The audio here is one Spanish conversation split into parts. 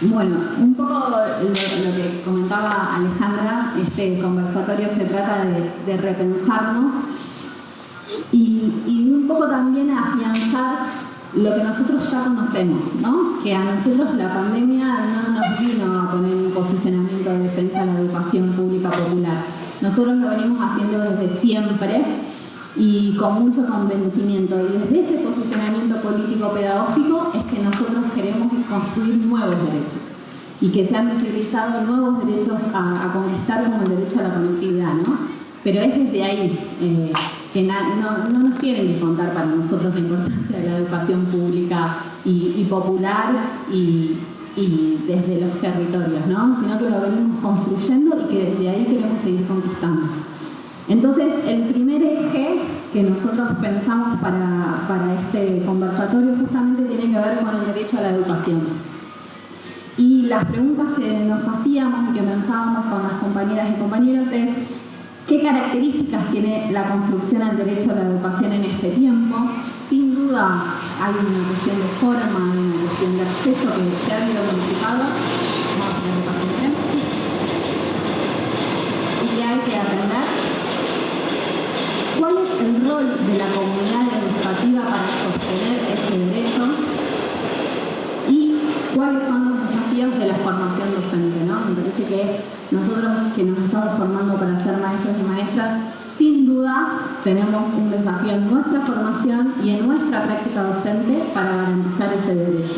Bueno, un poco lo, que comentaba Alejandra, este conversatorio se trata de, repensarnos y, y, un poco también afianzar lo que nosotros ya conocemos, ¿no? que a nosotros la pandemia no nos vino a poner un posicionamiento de defensa de la educación pública popular. Nosotros lo venimos haciendo desde siempre y con mucho convencimiento. Y desde ese posicionamiento político-pedagógico es que nosotros queremos construir nuevos derechos y que se han visibilizado nuevos derechos a, conquistar como el derecho a la conectividad, ¿no? Pero es desde ahí eh, que no, nos tienen que contar para nosotros la importancia de la educación pública y, popular y, desde los territorios, ¿no? Sino que lo venimos construyendo y que desde ahí queremos seguir conquistando. Entonces, el primer eje que nosotros pensamos para, este conversatorio justamente tiene que ver con el derecho a la educación. Y las preguntas que nos hacíamos y que pensábamos con las compañeras y compañeros es ¿Qué características tiene la construcción al derecho a la educación en este tiempo? Sin duda hay una cuestión de forma, hay una cuestión de acceso que se ha habido modificado. Y hay que aprender el rol de la comunidad educativa para sostener ese derecho y cuáles son los desafíos de la formación docente. ¿no? Me parece que nosotros que nos estamos formando para ser maestros y maestras, sin duda tenemos un desafío en nuestra formación y en nuestra práctica docente para garantizar ese derecho.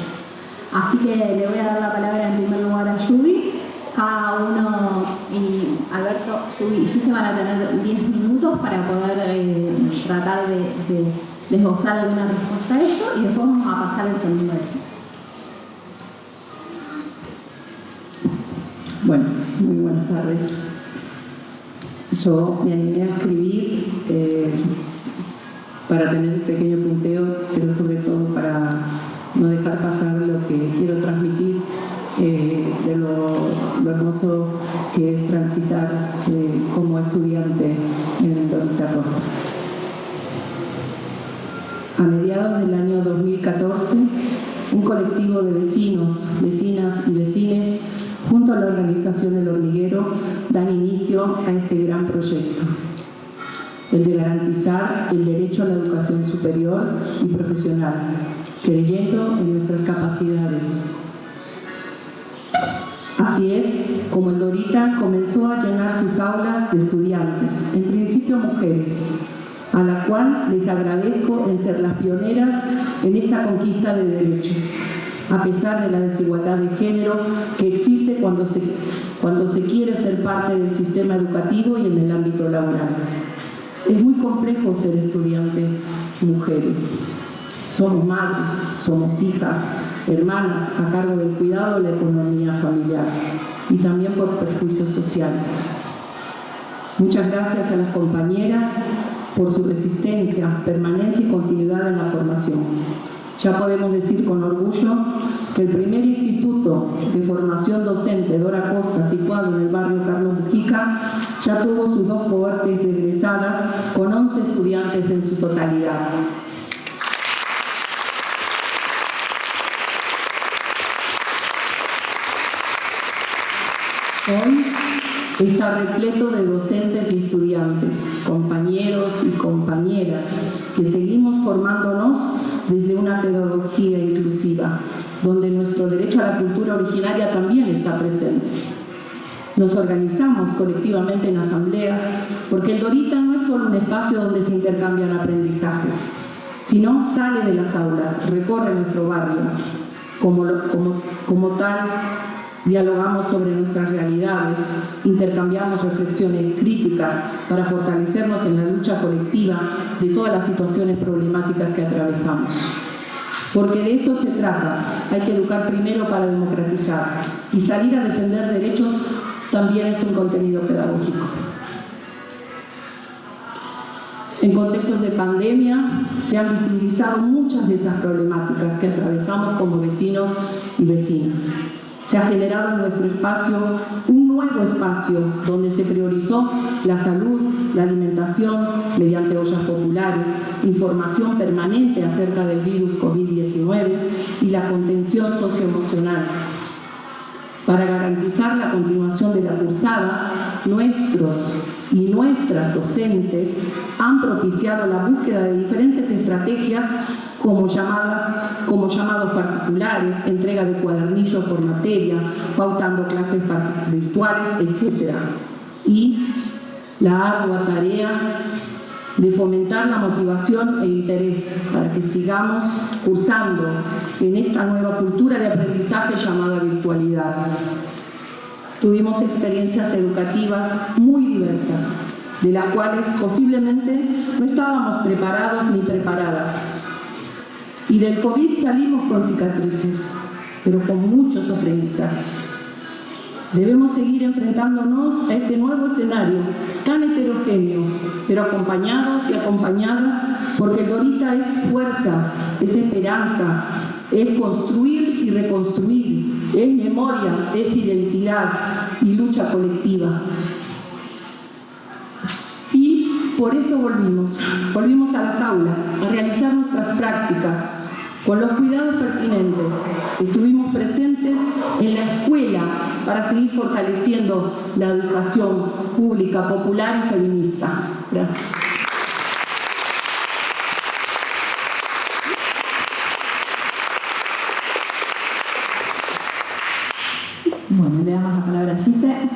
Así que le voy a dar la palabra en primer lugar a Yubi, cada uno, y Alberto, Yubi y se van a tener 10 minutos para poder eh, tratar de, de, alguna respuesta a esto y después vamos a pasar al segundo. Bueno, muy buenas tardes. Yo me animé a escribir eh, para tener un pequeño punteo, colectivo de vecinos, vecinas y vecines junto a la organización El Hormiguero, dan inicio a este gran proyecto, el de garantizar el derecho a la educación superior y profesional, creyendo en nuestras capacidades. Así es como el Dorita comenzó a llenar sus aulas de estudiantes, en principio mujeres, a la cual les agradezco en ser las pioneras en esta conquista de derechos a pesar de la desigualdad de género que existe cuando se, cuando se quiere ser parte del sistema educativo y en el ámbito laboral. Es muy complejo ser estudiante mujeres. Somos madres, somos hijas, hermanas a cargo del cuidado de la economía familiar y también por perjuicios sociales. Muchas gracias a las compañeras por su resistencia, permanencia y continuidad en la formación. Ya podemos decir con orgullo que el primer instituto de formación docente Dora Costa, situado en el barrio Carlos Mujica, ya tuvo sus dos cohortes egresadas con 11 estudiantes en su totalidad. Hoy está repleto de docentes y estudiantes, compañeros y compañeras, que seguimos formándonos desde una pedagogía inclusiva, donde nuestro derecho a la cultura originaria también está presente. Nos organizamos colectivamente en asambleas, porque el Dorita no es solo un espacio donde se intercambian aprendizajes, sino sale de las aulas, recorre nuestro barrio. Como, como, tal, dialogamos sobre nuestras realidades, intercambiamos reflexiones críticas para fortalecernos en la lucha colectiva de todas las situaciones problemáticas que atravesamos. Porque de eso se trata, hay que educar primero para democratizar y salir a defender derechos también es un contenido pedagógico. En contextos de pandemia se han visibilizado muchas de esas problemáticas que atravesamos como vecinos y vecinas. Se ha generado en nuestro espacio un nuevo espacio donde se priorizó la salud, la alimentación mediante ollas populares, información permanente acerca del virus COVID-19 y la contención socioemocional. Para garantizar la continuación de la cursada, nuestros y nuestras docentes han propiciado la búsqueda de diferentes estrategias como, llamadas, como llamados particulares, entrega de cuadernillos por materia, pautando clases virtuales, etc. Y la ardua tarea de fomentar la motivación e interés para que sigamos cursando en esta nueva cultura de aprendizaje llamada virtualidad. Tuvimos experiencias educativas muy diversas, de las cuales posiblemente no estábamos preparados ni preparadas. Y del COVID salimos con cicatrices, pero con muchos aprendizajes. Debemos seguir enfrentándonos a este nuevo escenario tan heterogéneo, pero acompañados y acompañadas, porque Dorita es fuerza, es esperanza, es construir y reconstruir, es memoria, es identidad y lucha colectiva. Y por eso volvimos, volvimos a las aulas, a realizar nuestras prácticas, con los cuidados pertinentes. Estuvimos presentes en la escuela para seguir fortaleciendo la educación pública, popular y feminista. Gracias. Bueno, le damos la palabra a Gise.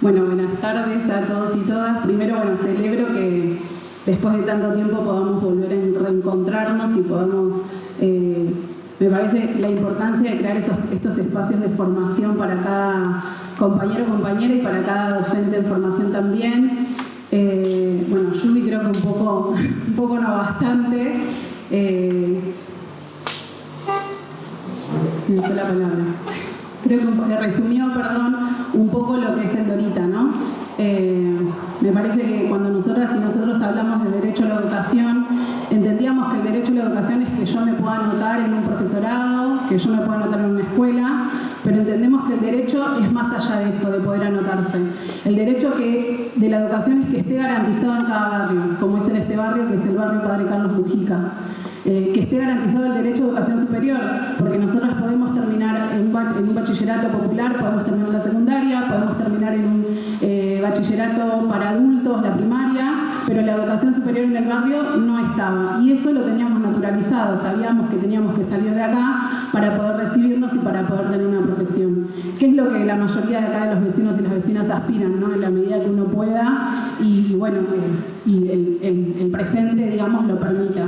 Bueno, buenas tardes a todos y todas. Primero, bueno, celebro que después de tanto tiempo podamos volver a reencontrarnos y podamos, eh, me parece la importancia de crear estos espacios de formación para cada compañero o compañera y para cada docente en formación también. Eh, bueno, Yubi creo que un poco, un poco no bastante. Eh, me fue la palabra. Creo que resumió, perdón, un poco lo que es el Dorita, ¿no? Eh, me parece que cuando nosotras y nosotros hablamos de derecho a la educación, entendíamos que el derecho a la educación es que yo me pueda anotar en un profesorado, que yo me pueda anotar en una escuela, pero entendemos que el derecho es más allá de eso, de poder anotarse. El derecho que, de la educación es que esté garantizado en cada barrio, como es en este barrio, que es el barrio Padre Carlos Mujica. Eh, que esté garantizado el derecho a educación superior, porque nosotros podemos terminar en un, bachillerato popular, podemos terminar la secundaria, podemos terminar en un eh, bachillerato para adultos, la primaria, pero la educación superior en el barrio no estaba. Y eso lo teníamos naturalizado, sabíamos que teníamos que salir de acá para poder recibirnos y para poder tener una profesión. ¿Qué es lo que la mayoría de acá de los vecinos y las vecinas aspiran, ¿no? en la medida que uno pueda y, bueno, eh, y el, el presente, digamos, lo permita.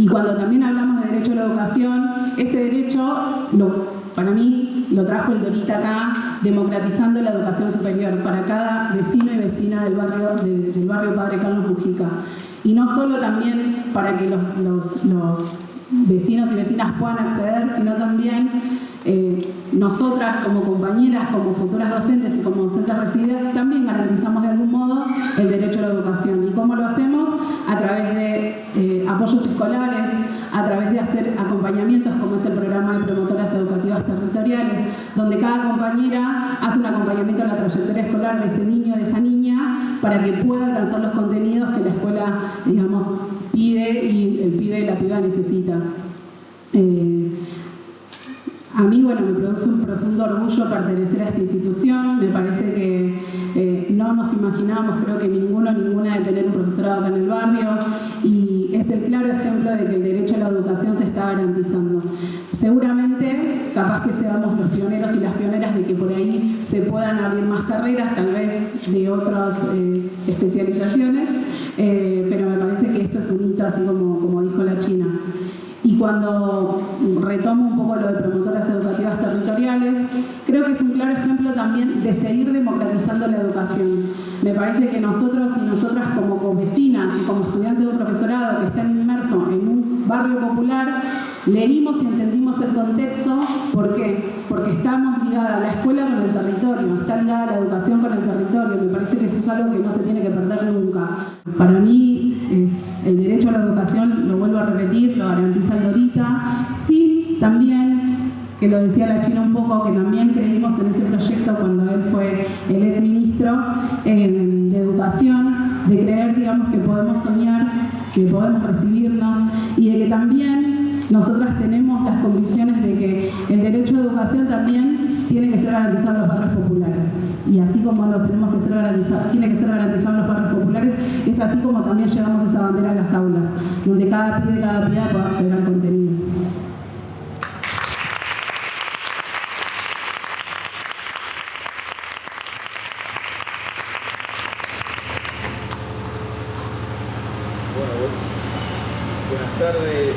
Y cuando también hablamos de derecho a la educación, ese derecho, para mí, lo trajo el Dorita acá, democratizando la educación superior para cada vecino y vecina del barrio, del barrio Padre Carlos Mujica. Y no solo también para que los, vecinos y vecinas puedan acceder, sino también eh, nosotras como compañeras, como futuras docentes y como docentes recibidas, también garantizamos de algún modo el derecho a la educación. ¿Y cómo lo hacemos? A través de eh, apoyos escolares, a través de hacer acompañamientos como es el programa de promotoras educativas territoriales, donde cada compañera hace un acompañamiento a la trayectoria escolar de ese niño, de esa niña, para que pueda alcanzar los contenidos que la escuela, digamos, pide y el pibe la piba necesita. Eh, a mí, bueno, me produce un profundo orgullo pertenecer a esta institución. Me parece que eh, no nos imaginamos, creo que ninguno, ninguna, de tener un profesorado acá en el barrio de que el derecho a la educación se está garantizando. Seguramente, capaz que seamos los pioneros y las pioneras de que por ahí se puedan abrir más carreras, tal vez de otras eh, especializaciones, eh, pero me parece que esto es un hito, así como, como dijo la China. Cuando retomo un poco lo de promotoras educativas territoriales, creo que es un claro ejemplo también de seguir democratizando la educación. Me parece que nosotros y nosotras como vecinas y como estudiantes de un profesorado que están inmersos en un barrio popular, leímos y entendimos el contexto. ¿Por qué? Porque estamos ligadas la escuela con el territorio, está ligada la educación con el territorio. Me parece que eso es algo que no se tiene que perder nunca. Para mí, el derecho a la educación, lo vuelvo a repetir, lo garantiza el ahorita, sí también, que lo decía la China un poco, que también creímos en ese proyecto cuando él fue el ex ministro eh, de Educación, de creer, digamos, que podemos soñar, que podemos recibirnos y de que también nosotras tenemos las convicciones de que el derecho a educación también tiene que ser garantizado en los barrios populares. Y así como no tenemos que tiene que ser garantizado en los barrios populares, es así como también llevamos esa bandera a las aulas, donde cada pibe, cada piba pueda acceder al contenido. Buenas tardes.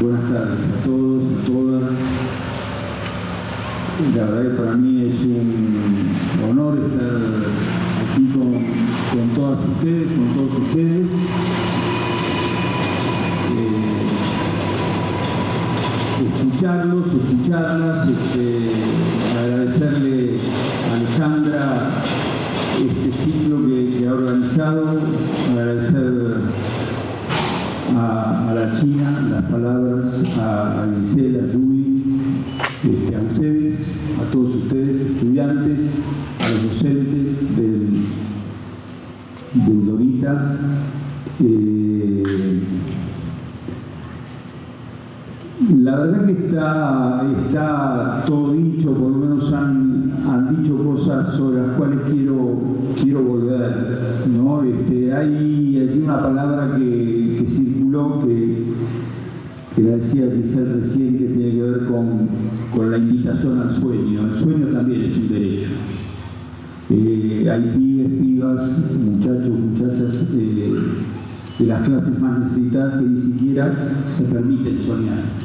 Buenas tardes a todos, a todas. La verdad que para mí es un honor estar aquí con, todas ustedes, con todos ustedes. Eh, escucharlos, escucharlas, este, siquiera se permiten soñar.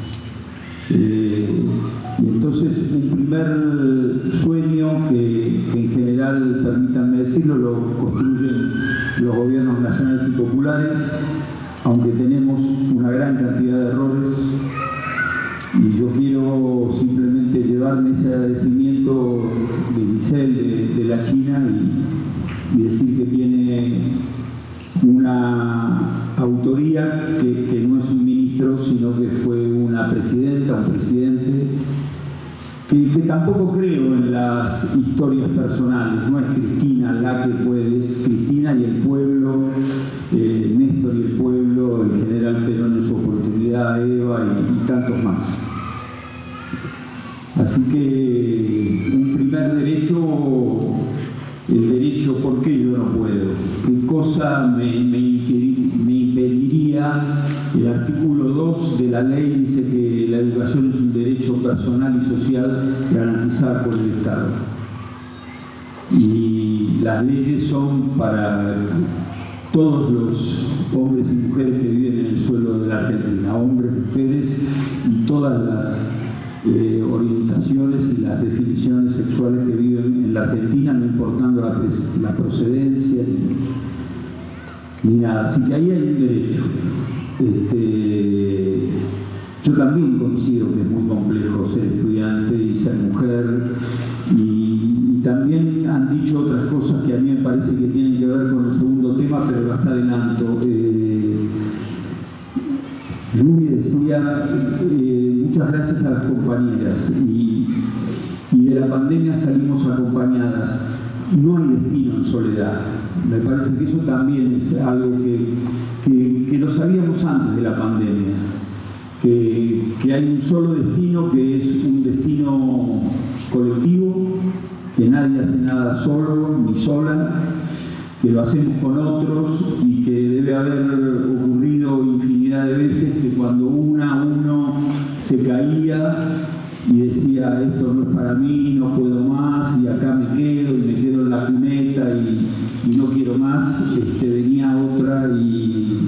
¿Por qué yo no puedo? ¿Qué cosa me, impediría? El artículo 2 de la ley dice que la educación es un derecho personal y social garantizado por el Estado. Y las leyes son para todos los hombres y mujeres que viven en el suelo de la Argentina, hombres, mujeres y todas las eh, orientaciones y las definiciones sexuales que viven en la Argentina, no importando la, procedencia ni, nada. Así que ahí hay un derecho. Este, yo también considero que es muy complejo ser estudiante y ser mujer y, también han dicho otras cosas que a mí me parece que tienen que ver con el segundo tema, pero las adelanto. Eh, decía, eh, muchas gracias a las compañeras y, pandemia salimos acompañadas. No hay destino en soledad. Me parece que eso también es algo que, que, lo sabíamos antes de la pandemia. Que, que, hay un solo destino que es un destino colectivo, que nadie hace nada solo ni sola, que lo hacemos con otros y que debe haber ocurrido infinidad de veces que cuando una uno se caía y decía esto no es para mí, no puedo más y acá me quedo y me quedo en la cuneta y, no quiero más, este, venía otra y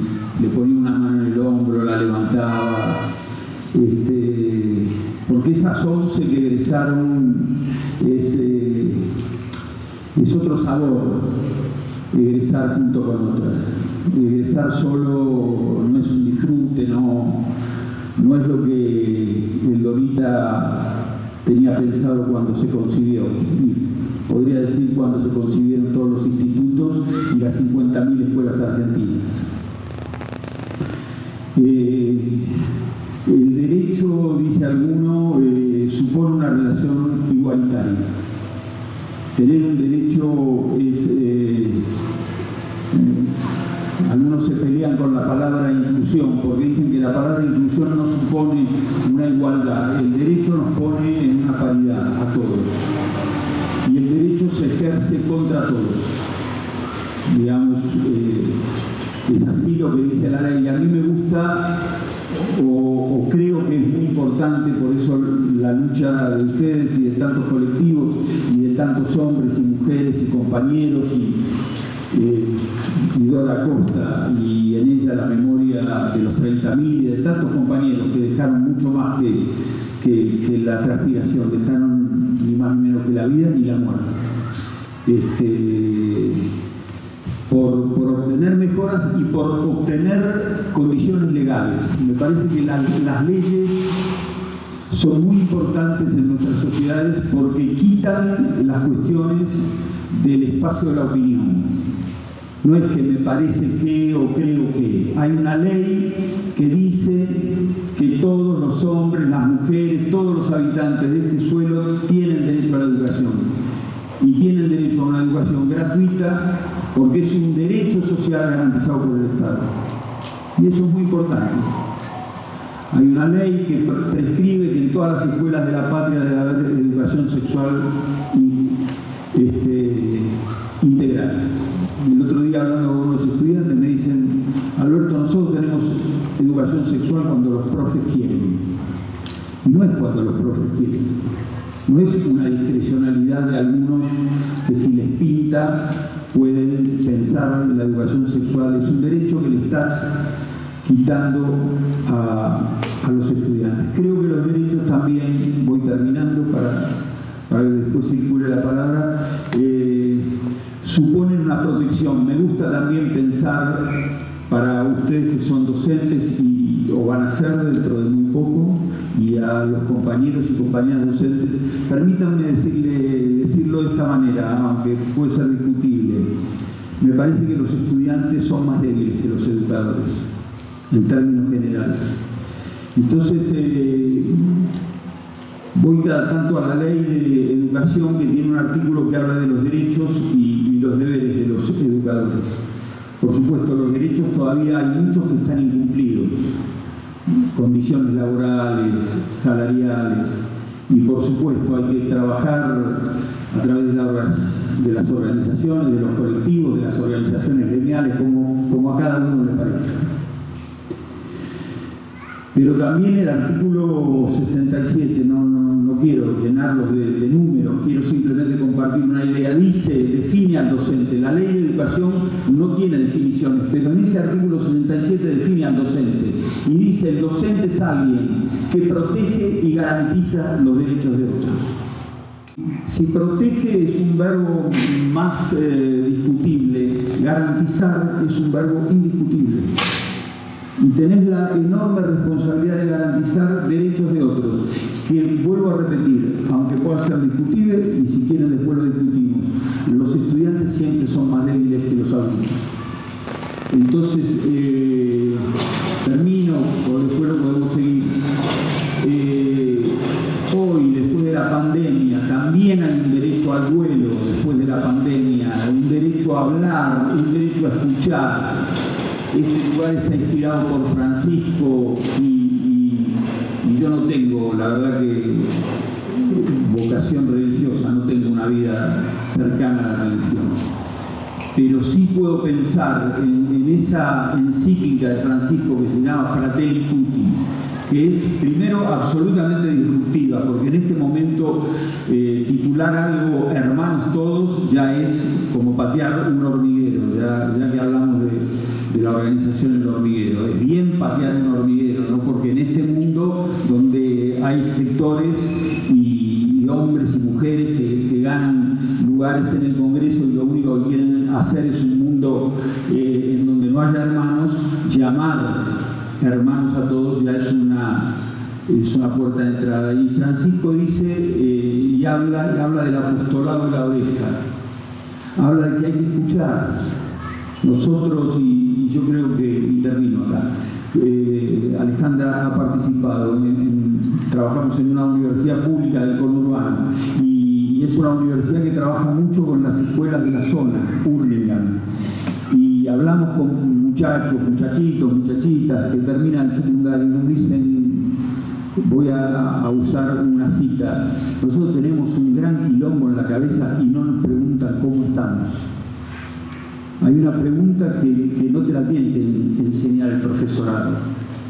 le ponía una mano en el hombro, la levantaba. Este, porque esas once que egresaron es, eh, es otro sabor egresar junto con otras. Egresar solo no es un disfrute, no, no es lo que tenía pensado cuando se concibió. podría decir cuando se concibieron todos los institutos y las 50.000 escuelas argentinas. Eh, el derecho, dice alguno, eh, supone una relación igualitaria. Tener un derecho es algunos se pelean con la palabra inclusión porque la la palabra inclusión no supone una igualdad, el derecho nos pone en una paridad a todos. Y el derecho se ejerce contra todos. Digamos, eh, es así lo que dice la ley. A mí me gusta o, creo que es muy importante, por eso la lucha de ustedes y de tantos colectivos y de tantos hombres y mujeres y compañeros y, eh, Dora Costa y en ella la memoria de los 30.000 y de tantos compañeros que dejaron mucho más que, la transpiración, dejaron ni más ni menos que la vida ni la muerte. Este, por, obtener mejoras y por obtener condiciones legales. Me parece que las leyes son muy importantes en nuestras sociedades porque quitan las cuestiones del espacio de la opinión. No es que me parece que o creo que. Hay una ley que dice que todos los hombres, las mujeres, todos los habitantes de este suelo tienen derecho a la educación. Y tienen derecho a una educación gratuita porque es un derecho social garantizado por el Estado. Y eso es muy importante. Hay una ley que prescribe que en todas las escuelas de la patria debe haber educación sexual este, integral. El otro día hablando con unos estudiantes me dicen, Alberto, nosotros tenemos educación sexual cuando los profes quieren. No es cuando los profes quieren. No es una discrecionalidad de algunos que si les pinta pueden pensar en la educación sexual. Es un derecho que le estás quitando a, los estudiantes. Creo que los derechos también, voy terminando para, para que después circule la palabra, Me gusta también pensar para ustedes que son docentes y, o van a ser dentro de muy poco, y a los compañeros y compañeras docentes, permítanme decirle, decirlo de esta manera, aunque puede ser discutible. Me parece que los estudiantes son más débiles que los educadores, en términos generales. Entonces, eh, voy tanto a la ley de educación que tiene un artículo que habla de los derechos y, los deberes de. Por supuesto, los derechos todavía hay muchos que están incumplidos condiciones laborales, salariales y por supuesto hay que trabajar a través de, las organizaciones, de los colectivos, de las organizaciones gremiales, como, como a cada uno le parezca. Pero también el artículo 67, no, no, quiero llenarlos de, números, quiero simplemente compartir una idea. Dice, define al docente. La ley de educación no tiene definiciones, pero en ese artículo 67 define al docente. Y dice, el docente es alguien que protege y garantiza los derechos de otros. Si protege es un verbo más eh, discutible, garantizar es un verbo indiscutible y tenés la enorme responsabilidad de garantizar derechos de otros, que vuelvo a repetir, aunque pueda ser discutible, y si quieren después lo discutimos, los estudiantes siempre son más débiles que los adultos. Entonces, eh, termino, o después lo podemos seguir. Eh, hoy, después de la pandemia, también hay un derecho al vuelo después de la pandemia, un derecho a hablar, un derecho a escuchar, este lugar está inspirado por Francisco y, en, esa encíclica de Francisco que se llama Fratelli Tutti, que es primero absolutamente disruptiva, porque en este momento eh, titular algo hermanos todos ya es como patear un hormiguero, ya que hablamos de, la organización El Hormiguero. Es bien patear un hormiguero, ¿no? porque en este mundo donde hay sectores y, hombres y mujeres que, ganan lugares en el Congreso y lo único que quieren hacer es un eh, en donde no haya hermanos, llamar hermanos a todos ya es una, es una puerta de entrada. Y Francisco dice eh, y habla, y habla del apostolado de la oreja, habla de que hay que escuchar. Nosotros y yo creo que, intervino acá, eh, Alejandra ha participado, trabajamos en una universidad pública del conurbano y, es una universidad que trabaja mucho con las escuelas de la zona, Hurlingham, hablamos con muchachos, muchachitos, muchachitas que terminan el secundario y nos dicen, voy a, usar una cita, nosotros tenemos un gran quilombo en la cabeza y no nos preguntan cómo estamos. Hay una pregunta que, no te la tiene enseñar el profesorado,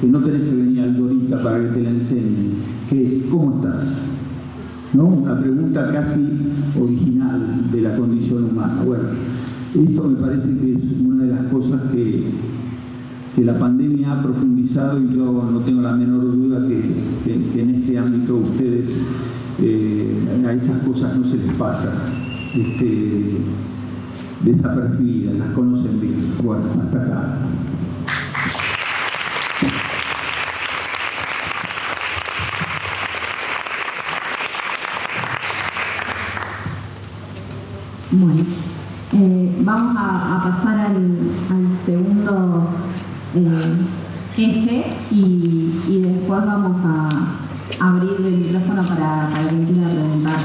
que no tenés que venir al Dorita para que te la enseñe, que es ¿cómo estás? ¿No? Una pregunta casi original de la condición humana. Bueno, esto me parece que es una de las cosas que, que la pandemia ha profundizado y yo no tengo la menor duda que, en este ámbito ustedes eh, a esas cosas no se les pasa este, desapercibidas, las conocen bien. Bueno, hasta acá. Bueno, eh, vamos a, pasar al, segundo eh, eje y, después vamos a abrir el micrófono para, para quien quiera preguntar.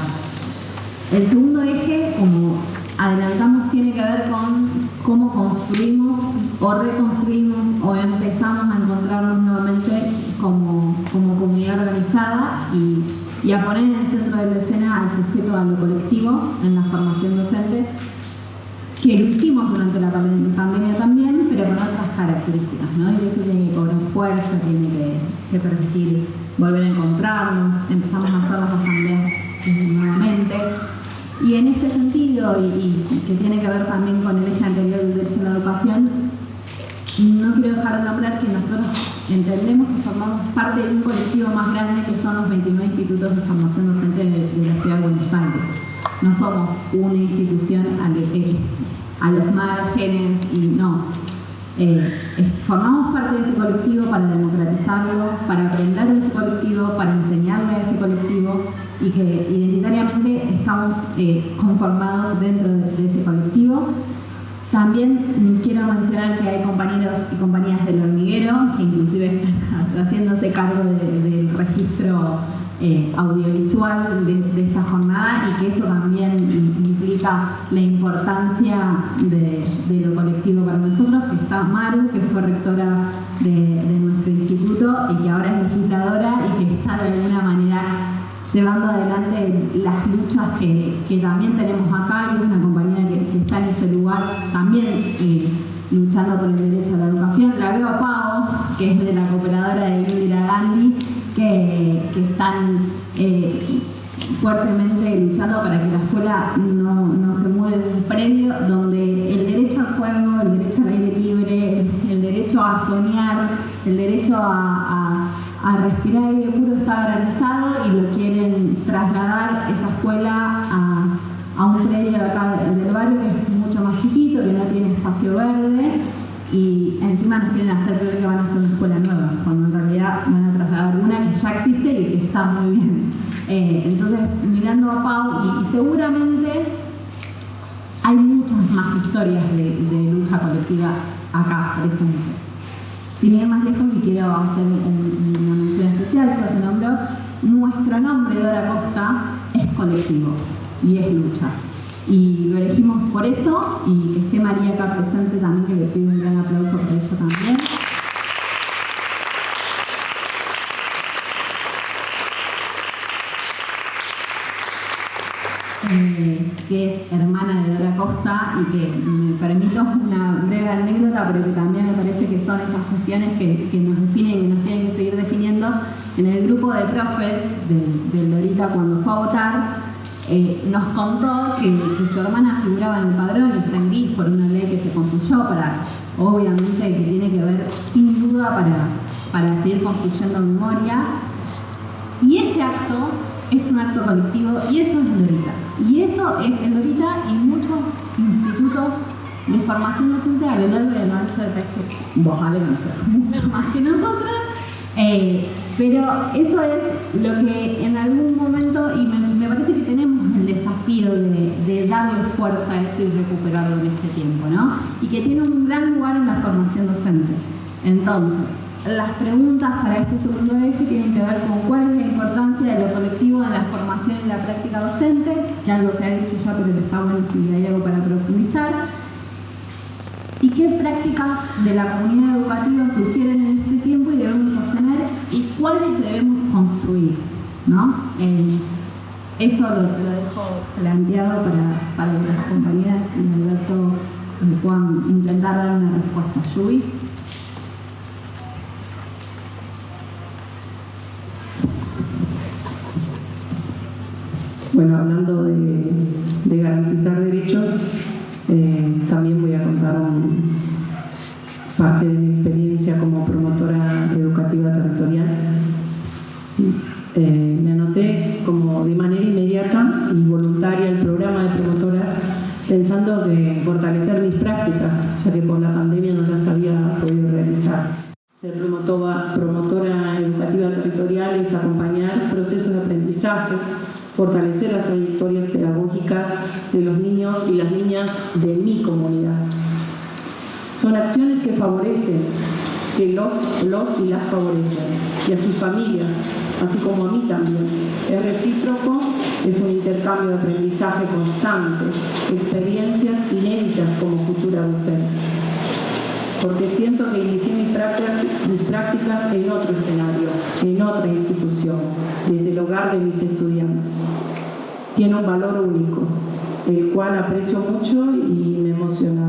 El segundo eje, como adelantamos, tiene que ver con cómo construimos o reconstruimos o empezamos a encontrarnos nuevamente como, como comunidad organizada y y a poner en el centro de la escena al sujeto a lo colectivo en la formación docente, que lo hicimos durante la pandemia también, características, ¿no? Y eso tiene que cobrar fuerza, tiene que, permitir volver a encontrarnos, empezamos a hacer las asambleas nuevamente. Y en este sentido, y, que tiene que ver también con el eje anterior del derecho a la educación, no quiero dejar de nombrar que nosotros entendemos que formamos parte de un colectivo más grande que son los 29 institutos de formación docente de, la Ciudad de Buenos Aires. No somos una institución a, los márgenes y no. Eh, formamos parte de ese colectivo para democratizarlo, para aprender de ese colectivo, para enseñarle a ese colectivo y que identitariamente estamos eh, conformados dentro de ese colectivo. También quiero mencionar que hay compañeros y compañías del hormiguero que inclusive están haciéndose cargo del registro eh, audiovisual de, esta jornada y que eso también implica la importancia de, lo colectivo para nosotros, que está Maru, que fue rectora de, de nuestro instituto y que ahora es legisladora y que está de alguna manera llevando adelante las luchas que, también tenemos acá y una compañera que, está en ese lugar también eh, luchando por el derecho a la educación. La veo a Pau, que es de la cooperadora de Indira Gandhi, que, están eh, fuertemente luchando para que la escuela no, se mueva de un predio donde a soñar, el derecho a respirar aire puro está garantizado y lo quieren trasladar esa escuela a, un predio acá del barrio que es mucho más chiquito, que no tiene espacio verde y encima nos quieren hacer creer que van a hacer una escuela nueva, cuando en realidad van a trasladar una que ya existe y que está muy bien. Eh, entonces, mirando a Pau, y, seguramente hay muchas más historias de, de lucha colectiva acá presentes. Sin ir más lejos, y quiero hacer una mención especial, ya se nombró, nuestro nombre, Dora Costa, es colectivo y es lucha. Y lo elegimos por eso, y que esté María acá presente también, que le pido un gran aplauso por ello también. Eh, que es hermana de Dora Costa y que me permito anécdota, pero que también me parece que son esas cuestiones que, nos definen y que nos tienen que seguir definiendo. En el grupo de profes del Dorita cuando fue a votar, eh, nos contó que, su hermana figuraba en el padrón y está en gris por una ley que se construyó para, obviamente, que tiene que ver sin duda para, para seguir construyendo memoria. Y ese acto es un acto colectivo y eso es Lorita. Y eso es el Lorita y muchos institutos de formación docente a lo largo lo ancho del país que vos vale mucho más que nosotros. Eh, pero eso es lo que en algún momento, y me, parece que tenemos el desafío de, de, darle fuerza a eso y recuperarlo en este tiempo, ¿no? Y que tiene un gran lugar en la formación docente. Entonces, las preguntas para este segundo eje tienen que ver con cuál es la importancia de lo colectivo en la formación y la práctica docente, que algo se ha dicho ya, pero está bueno si hay algo para profundizar. Y qué prácticas de la comunidad educativa sugieren en este tiempo y debemos sostener y cuáles debemos construir. ¿no? Eh, eso lo, dejo planteado para, para las compañeras y Alberto puedan intentar dar una respuesta. Yubi. Bueno, hablando de, garantizar derechos, eh, también voy a contar parte favorecen, que los, los y las favorecen, y a sus familias, así como a mí también. Es recíproco, es un intercambio de aprendizaje constante, experiencias inéditas como futura docente porque siento que inicié mis mis prácticas en otro escenario, en otra institución, desde el hogar de mis estudiantes. Tiene un valor único, el cual aprecio mucho y me emociona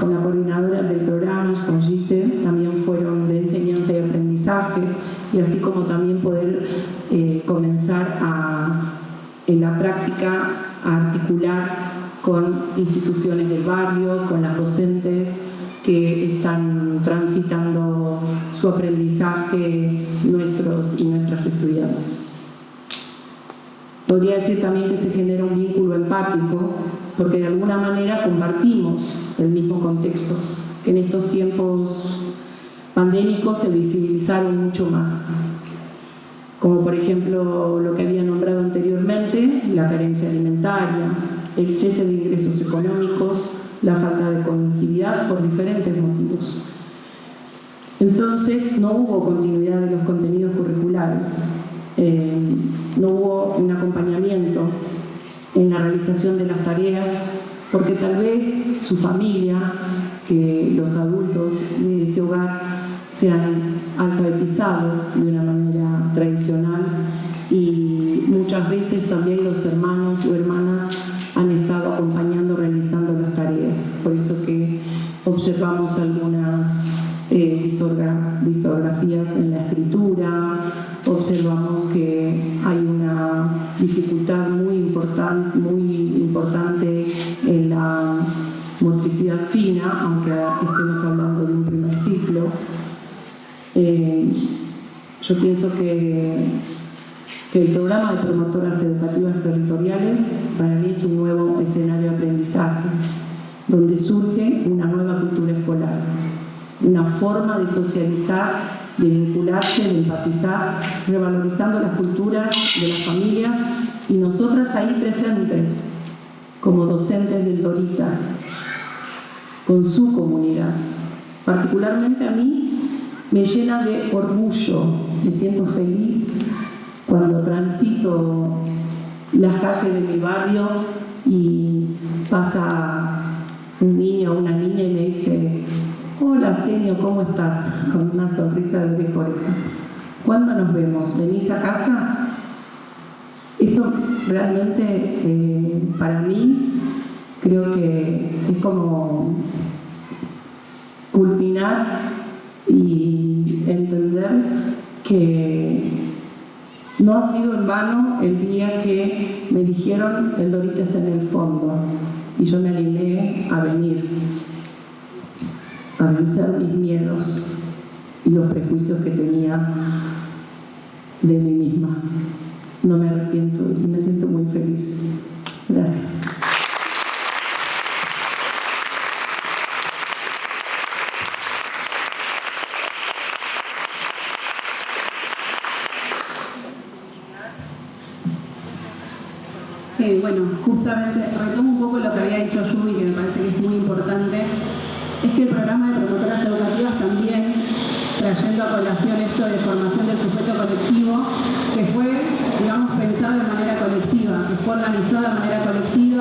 Con la coordinadora del programa, con Giselle, también fueron de enseñanza y aprendizaje, y así como también poder eh, comenzar en la práctica a articular con instituciones del barrio, con las docentes que están transitando su aprendizaje nuestros y nuestras estudiantes. Podría decir también que se genera un vínculo empático porque de alguna manera compartimos el mismo contexto, que en estos tiempos pandémicos se visibilizaron mucho más. Como por ejemplo lo que había nombrado anteriormente, la carencia alimentaria, el cese de ingresos económicos, la falta de conectividad por diferentes motivos. Entonces no hubo continuidad de los contenidos curriculares, eh, no hubo un acompañamiento en la realización de las tareas, porque tal vez su familia, que los adultos de ese hogar se han alfabetizado de una manera tradicional y muchas veces también los hermanos o hermanas han estado acompañando, realizando las tareas. Por eso que observamos algunas eh, discografías en la escritura, observamos Eh, yo pienso que que el programa de promotoras educativas territoriales para mí es un nuevo escenario de aprendizaje, donde surge una nueva cultura escolar, una forma de socializar, de vincularse, de empatizar, revalorizando las culturas de las familias y nosotras ahí presentes, como docentes del Dorita, con su comunidad. Particularmente a mí me llena de orgullo, me siento feliz cuando transito las calles de mi barrio y pasa un niño o una niña y me dice hola señor, ¿cómo estás? con una sonrisa de oreja ¿cuándo nos vemos? ¿venís a casa? eso realmente eh, para mí creo que es como culminar y entender que no ha sido en vano el día que me dijeron el Dorito está en el fondo y yo me animé a venir, a vencer mis miedos y los prejuicios que tenía de mí misma. No me arrepiento me siento muy feliz. Gracias. Bueno, justamente retomo un poco lo que había dicho Yumi, que me parece que es muy importante, es que el programa de promotoras educativas también, trayendo a colación esto de formación del sujeto colectivo, que fue digamos, pensado de manera colectiva, que fue organizado de manera colectiva.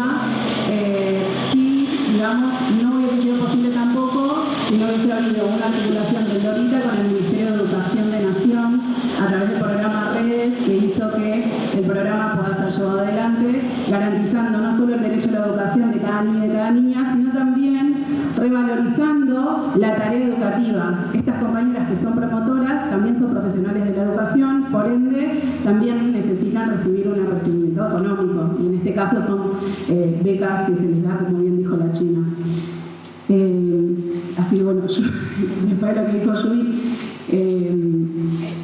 Caso son eh, becas que se les da, como bien dijo la China. Eh, así bueno, yo, después de lo que dijo Yui, eh,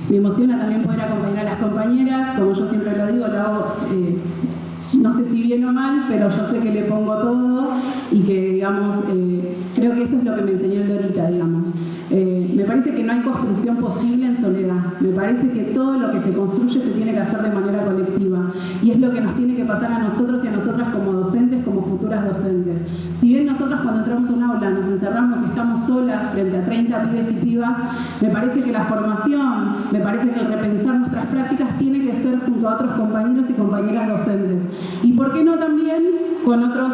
me emociona también poder acompañar a las compañeras, como yo siempre lo digo, lo hago no sé si bien o mal, pero yo sé que le pongo todo y que, digamos, creo que eso es lo que me enseñó el Dorita, digamos. Me parece que no hay construcción posible en soledad. Me parece que todo lo que se construye se tiene que hacer de manera colectiva. Y es lo que nos tiene que pasar a nosotros y a nosotras como docentes, como futuras docentes. Si bien nosotros cuando entramos a un aula nos encerramos y estamos solas frente a 30 pibes y pibas, me parece que la formación, me parece que el repensar nuestras prácticas tiene que ser junto a otros compañeros y compañeras docentes. Y por qué no también con otros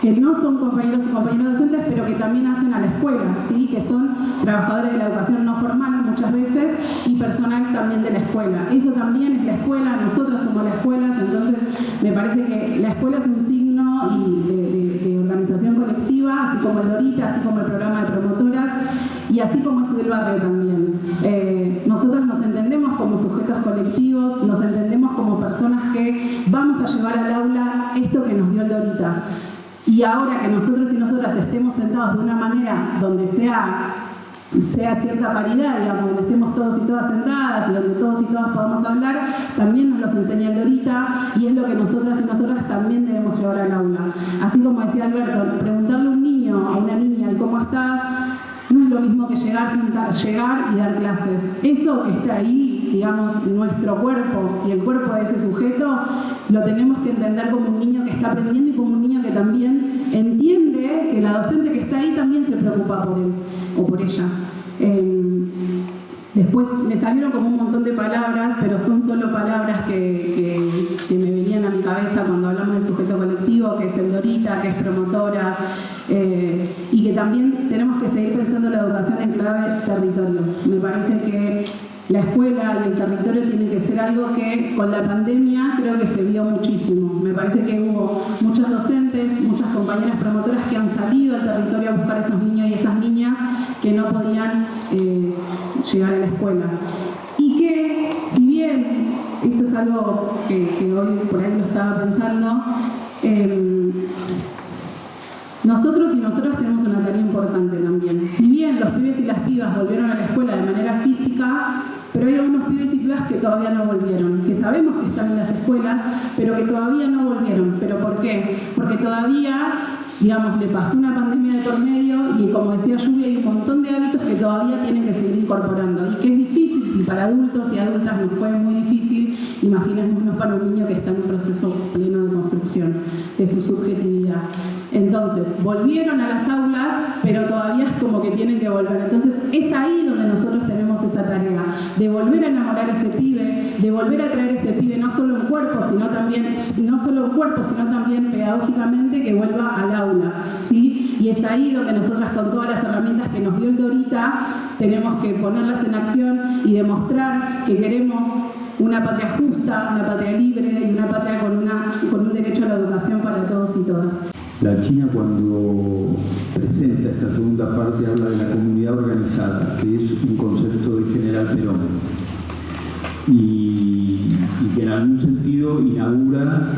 que no son compañeros y compañeras docentes, pero que también hacen a la escuela, ¿sí? que son trabajadores de la educación no formal muchas veces y personal también de la escuela. Eso también es la escuela, nosotros somos la escuela, entonces me parece que la escuela es un signo de, organización colectiva, así como el Dorita, así como el programa de promotoras y así como es el barrio también. Eh, nosotros nos entendemos como sujetos colectivos, nos entendemos como personas que vamos a llevar al aula esto que nos dio el Dorita. Y ahora que nosotros y nosotras estemos sentados de una manera donde sea, sea cierta paridad, digamos, donde estemos todos y todas sentadas y donde todos y todas podamos hablar, también nos los enseña Lorita y es lo que nosotras y nosotras también debemos llevar al aula. Así como decía Alberto, preguntarle a un niño, a una niña, ¿cómo estás? No es lo mismo que llegar, llegar y dar clases. Eso que está ahí, digamos, nuestro cuerpo y el cuerpo de ese sujeto, lo tenemos que entender como un niño que está aprendiendo y como un niño que también entiende que la docente que está ahí también se preocupa por él o por ella. Em, después me salieron como un montón de palabras, pero son solo palabras que, me venían a mi cabeza cuando hablamos de sujeto colectivo, que es el Dorita, que es promotoras, eh, y que también tenemos que seguir pensando la educación en clave territorio. Me parece que la escuela y el territorio tienen que ser algo que con la pandemia creo que se vio muchísimo. Me parece que hubo muchos docentes, muchas compañeras promotoras que han salido al territorio a buscar a esos niños y esas niñas que no podían eh, llegar a la escuela. Y que, si bien esto es algo que, hoy por ahí lo estaba pensando, em, nosotros y nosotros tenemos una tarea importante también. Si bien los pibes y las pibas volvieron a la escuela de manera física, pero hay algunos pibes y pibas que todavía no volvieron, que sabemos que están en las escuelas, pero que todavía no volvieron. ¿Pero por qué? Porque todavía, digamos, le pasó una pandemia de por medio y como decía Lluvia, hay un montón de hábitos que todavía tienen que seguir incorporando y que es difícil, si para adultos y adultas nos fue muy difícil, imaginémonos para un niño que está en un proceso pleno de construcción de su subjetividad. Entonces, volvieron a las aulas, pero todavía es como que tienen que volver. Entonces, es ahí donde nosotros tenemos esa tarea, de volver a enamorar a ese pibe, de volver a traer a ese pibe no solo en cuerpo, sino también, no solo en cuerpo, sino también pedagógicamente que vuelva al aula. ¿sí? Y es ahí donde nosotras con todas las herramientas que nos dio el Dorita, tenemos que ponerlas en acción y demostrar que queremos una patria justa, una patria libre y una patria con un derecho a la educación para todos y todas. La China cuando presenta esta segunda parte habla de la comunidad organizada, que es un concepto de General Perón, y, que en algún sentido inaugura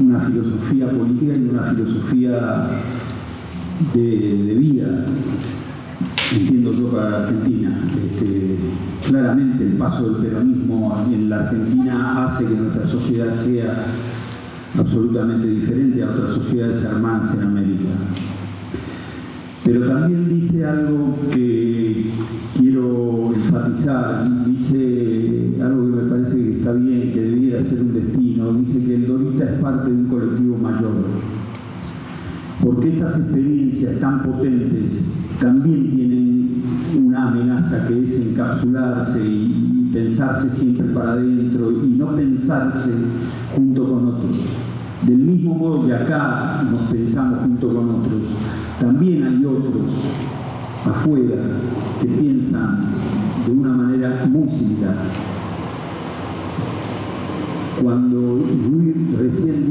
una filosofía política y una filosofía de, vida, entiendo yo para Argentina. Este, claramente el paso del peronismo en la Argentina hace que nuestra sociedad sea absolutamente diferente a otras sociedades hermanas en América. Pero también dice algo que quiero enfatizar, dice algo que me parece que está bien, que debiera ser un destino, dice que el Dorita es parte de un colectivo mayor. Porque estas experiencias tan potentes también tienen una amenaza que es encapsularse y, pensarse siempre para adentro y no pensarse junto con otros. Del mismo modo que acá nos pensamos junto con otros, también hay otros afuera que piensan de una manera muy similar. Cuando Luis recién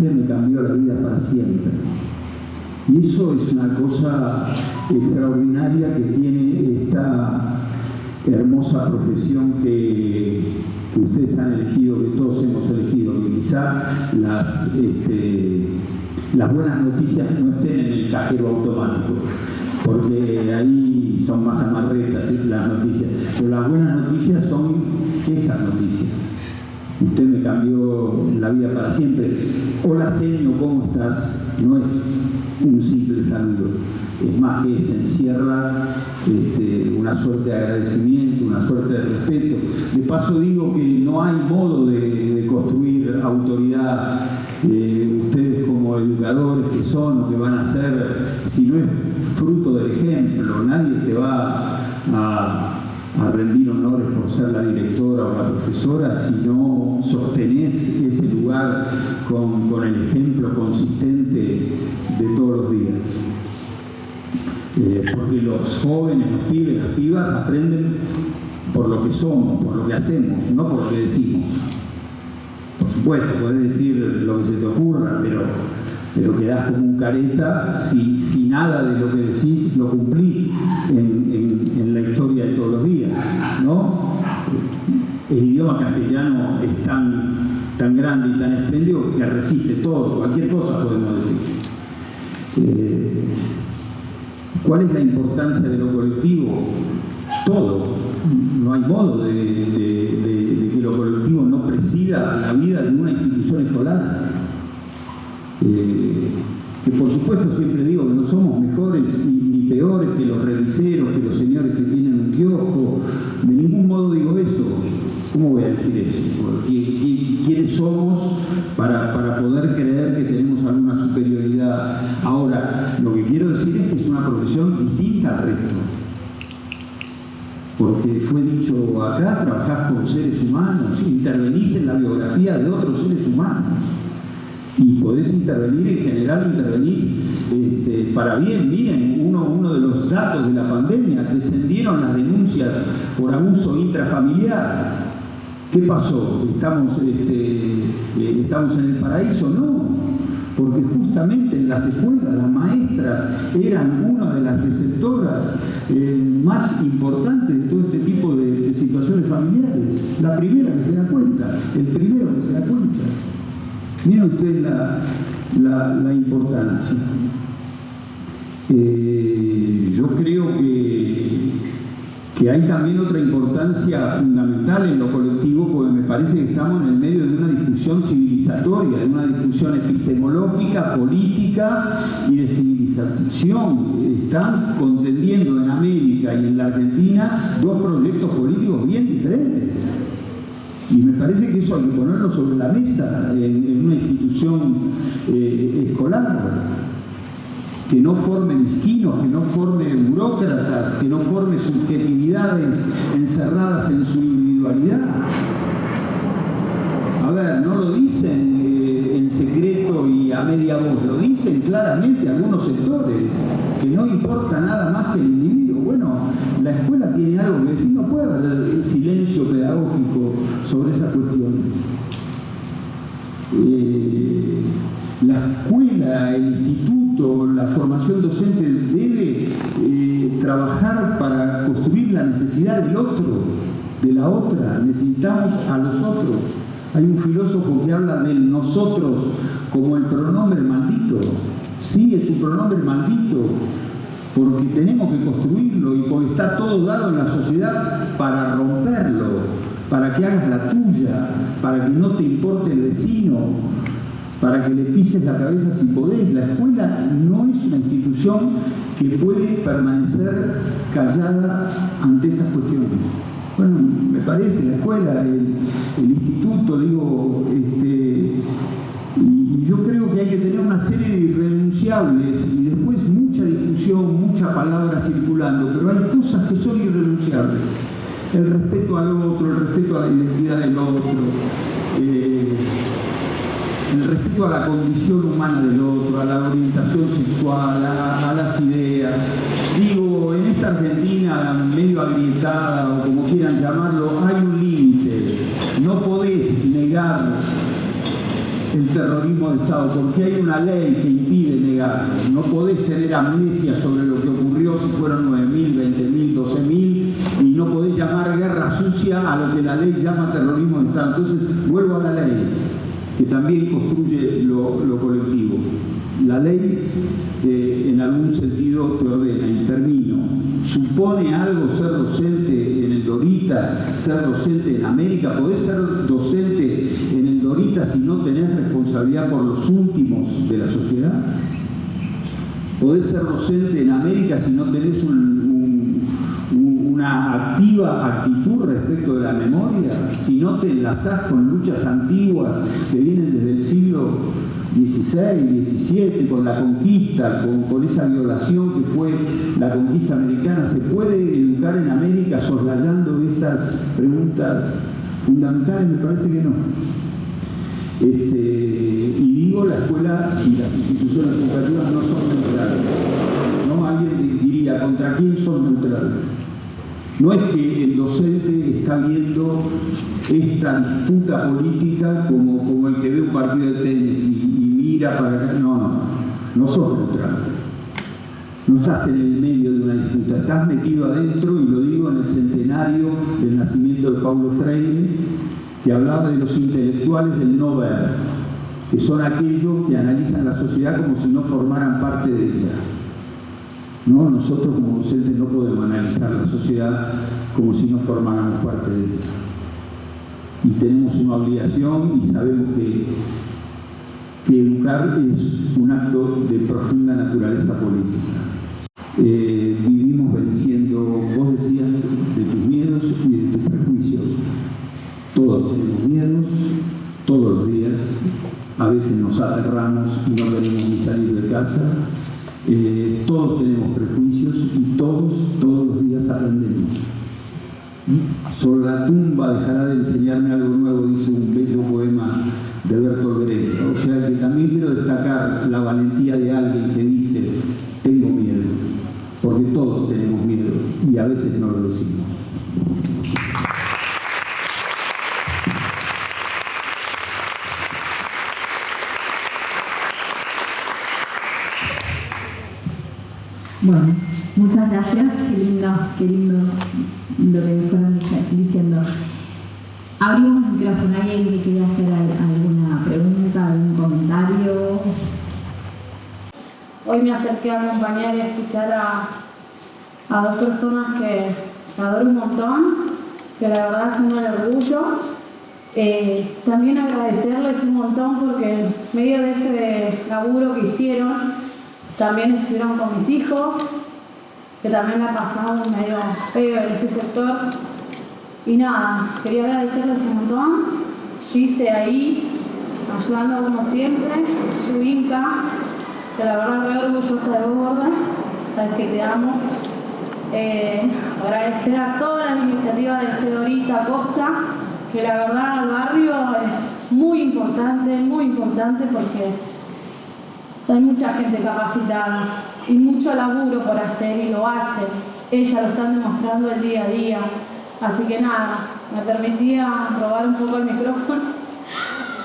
Me cambió la vida para siempre. Y eso es una cosa extraordinaria que tiene esta hermosa profesión que, que ustedes han elegido, que todos hemos elegido, que quizá las, este, las buenas noticias no estén en el cajero automático, porque ahí son más amarretas las noticias, pero las buenas noticias son esas noticias. Usted me cambió la vida para siempre. Hola, señor, ¿cómo estás? No es un simple saludo. Es más que se encierra este, una suerte de agradecimiento, una suerte de respeto. De paso digo que no hay modo de, construir autoridad. Eh, ustedes como educadores que son o que van a ser, si no es fruto del ejemplo, nadie te va a a honores por ser la directora o la profesora si no sostenés ese lugar con, con el ejemplo consistente de todos los días. Eh, porque los jóvenes, los pibes, las pibas aprenden por lo que somos, por lo que hacemos, no por lo que decimos. Por supuesto, podés decir lo que se te ocurra, pero, pero quedás como un careta si, si nada de lo que decís lo cumplís la historia de todos los días. ¿no? El idioma castellano es tan, tan grande y tan espléndido que resiste todo, cualquier cosa podemos decir. Eh, ¿Cuál es la importancia de lo colectivo? Todo. No hay modo de, de, que lo colectivo no presida la vida de una institución escolar. Eh, que por supuesto siempre digo que no somos mejores ni, peores que los reviseros, que los señores que tienen un kiosco, ningún modo digo eso. ¿Cómo voy a decir eso? ¿Quiénes somos para, para poder creer que tenemos alguna superioridad? Ahora, lo que quiero decir es que es una profesión distinta al resto. Porque fue dicho acá, trabajás con seres humanos, intervenís en la biografía de otros seres humanos y podés intervenir, en general intervenís este, para bien. Miren, uno, uno de los datos de la pandemia, descendieron las denuncias por abuso intrafamiliar. ¿Qué pasó? ¿Estamos, este, eh, ¿Estamos en el paraíso? No, porque justamente en las escuelas las maestras eran una de las receptoras eh, más importantes de todo este tipo de, situaciones familiares. La primera que se da cuenta, el primero que se da cuenta. Miren ustedes la, la, la importancia. Eh, yo creo que, que, hay también otra importancia fundamental en lo colectivo, porque me parece que estamos en el medio de una discusión civilizatoria, de una discusión epistemológica, política y de civilización. Están contendiendo en América y en la Argentina dos proyectos políticos bien diferentes. Y me parece que eso hay que ponerlo sobre la mesa en, una institución eh, escolar, que no forme mezquinos, que no forme burócratas, que no forme subjetividades encerradas en su individualidad. A ver, no lo dicen eh, en secreto y a media voz, lo dicen claramente algunos sectores, que no importa nada más que el individuo. Bueno, la escuela tiene algo que decir, no puede haber silencio pedagógico sobre esas cuestiones. Eh, La escuela, el instituto, la formación docente debe eh, trabajar para construir la necesidad del otro, de la otra. Necesitamos a los otros. Hay un filósofo que habla del nosotros como el pronombre maldito. Sí, es un pronombre maldito, porque tenemos que construirlo y porque está todo dado en la sociedad para romperlo, para que hagas la tuya, para que no te importe el vecino, para que le pises la cabeza si podés. La escuela no es una institución que puede permanecer callada ante estas cuestiones. Bueno, me parece, la escuela, el, instituto, digo, este, y, yo creo que hay que tener una serie de irrenunciables y después mucha discusión, mucha palabra circulando, pero hay cosas que son irrenunciables. El respeto al otro, el respeto a la identidad del otro, eh, respeto a la condición humana del otro, a la orientación sexual, a, las ideas. Digo, en esta Argentina medio agrietada o como quieran llamarlo, hay un límite. No podés negar el terrorismo de Estado, porque hay una ley que impide negarlo. No podés tener amnesia sobre lo que ocurrió si fueron 9.000, 20.000, 12.000 y no podés llamar guerra sucia a lo que la ley llama terrorismo de Estado. Entonces, vuelvo a la ley que también construye lo, colectivo. La ley eh, en algún sentido te ordena, y termino, supone algo ser docente en el Dorita, ser docente en América, podés ser docente en el Dorita si no tenés responsabilidad por los últimos de la sociedad. Podés ser docente en América si no tenés un, una activa actitud respecto de la memoria, si no te enlazás con luchas antiguas que vienen desde el siglo XVI, XVII, con la conquista, con, esa violación que fue la conquista americana, ¿se puede educar en América soslayando estas preguntas fundamentales? Me parece que no. Este, y digo, la escuela y las instituciones educativas no son neutrales. ¿no? Alguien diría, ¿contra quién son neutrales? No es que el docente está viendo esta disputa política como, como el que ve un partido de tenis y, mira para acá. No, no, sos neutral. No estás en el medio de una disputa, estás metido adentro, y lo digo en el centenario del nacimiento de Paulo Freire, que hablaba de los intelectuales del no ver, que son aquellos que analizan la sociedad como si no formaran parte de ella. ¿No? Nosotros como docentes no podemos analizar la sociedad como si no formáramos parte de ella. Y tenemos una obligación y sabemos que, que educar es un acto de profunda naturaleza política. Eh, vivimos venciendo, vos decías, de tus miedos y de tus prejuicios. Todos tenemos miedos, todos los días. A veces nos aterramos y no queremos ni salir de casa eh, todos tenemos prejuicios y todos, todos los días aprendemos. Sobre la tumba dejará de enseñarme algo nuevo, dice un bello poema de Bertolt Brecht. O sea que también quiero destacar la valentía de alguien que dice, tengo miedo, porque todos tenemos miedo y a veces no lo decimos. Bueno, muchas gracias, qué lindo, qué lindo lo que fueron diciendo. Abrimos el micrófono, ¿alguien que quería hacer alguna pregunta, algún comentario? Acerqué a acompañar y escuchar a, dos personas que adoro un montón, que la verdad son un orgullo. Eh, también agradecerles un montón porque en medio de ese laburo que hicieron, también estuvieron con mis hijos, que también la pasamos medio feo en ese sector. Y nada, quería agradecerles un montón. hice ahí, ayudando como siempre, Yubinka, vos, gorda, sabes que te amo. Eh, agradecer a todas las iniciativas de Fedorita Costa, que la verdad al barrio es muy importante, muy importante porque hay mucha gente capacitada y mucho laburo por hacer y lo hacen. Ellas lo están demostrando el día a día. Así que nada, me permitía robar un poco el micrófono,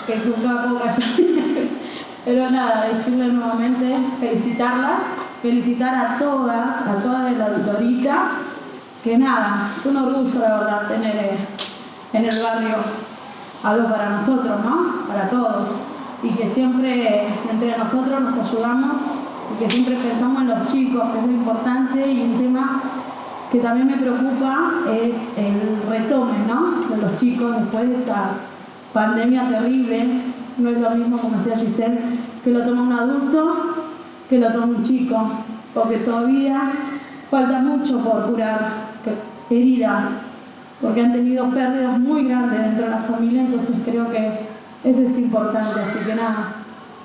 que nunca puedo. Pero nada, decirle nuevamente, felicitarla, felicitar a todas, a todas de la Dorita, que nada, es un orgullo la verdad tener eh, en el barrio algo para nosotros, ¿no? Para todos. Y que siempre entre nosotros nos ayudamos y que siempre pensamos en los chicos, que es lo importante y un tema que también me preocupa es el retome, ¿no? De los chicos después de esta pandemia terrible. No es lo mismo, como decía Giselle, que lo toma un adulto que lo toma un chico, porque todavía falta mucho por curar heridas, porque han tenido pérdidas muy grandes dentro de la familia, entonces creo que eso es importante, así que nada,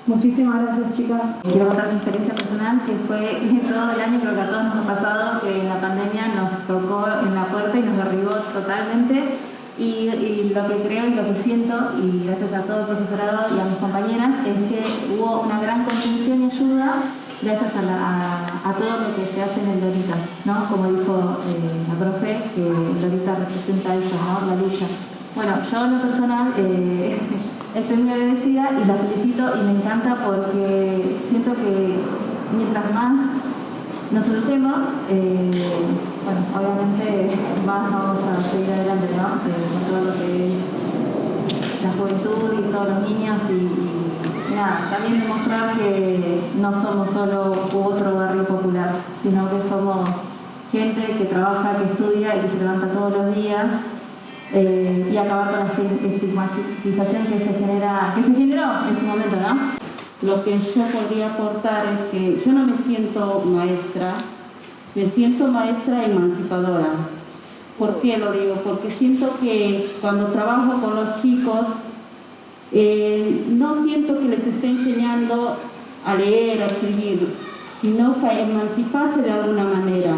Muchísimas gracias, chicas. Quiero contar mi experiencia personal, que fue todo el año, creo que a todos nos ha pasado, que la pandemia nos tocó en la puerta y nos derribó totalmente. Y, lo que creo y lo que siento, y gracias a todo el profesorado y a mis compañeras, es que hubo una gran contención y ayuda gracias a, todo lo que se hace en el Dorita, ¿no? Como dijo eh, la profe, que el Dorita representa eso, ¿no? La lucha. Bueno, yo en lo personal eh, estoy muy agradecida y la felicito y me encanta porque siento que mientras más nos soltemos, eh, bueno, obviamente más vamos a seguir adelante, ¿no? Eh, con todo lo que es la juventud y todos los niños y, nada, también demostrar que no somos solo otro barrio popular, sino que somos gente que trabaja, que estudia y que se levanta todos los días eh, y acabar con la estigmatización que se, genera, que se generó en su momento, ¿no? Lo que yo podría aportar es que yo no me siento maestra, me siento maestra emancipadora. ¿Por qué lo digo? Porque siento que cuando trabajo con los chicos, eh, no siento que les esté enseñando a leer, a escribir, sino a emanciparse de alguna manera.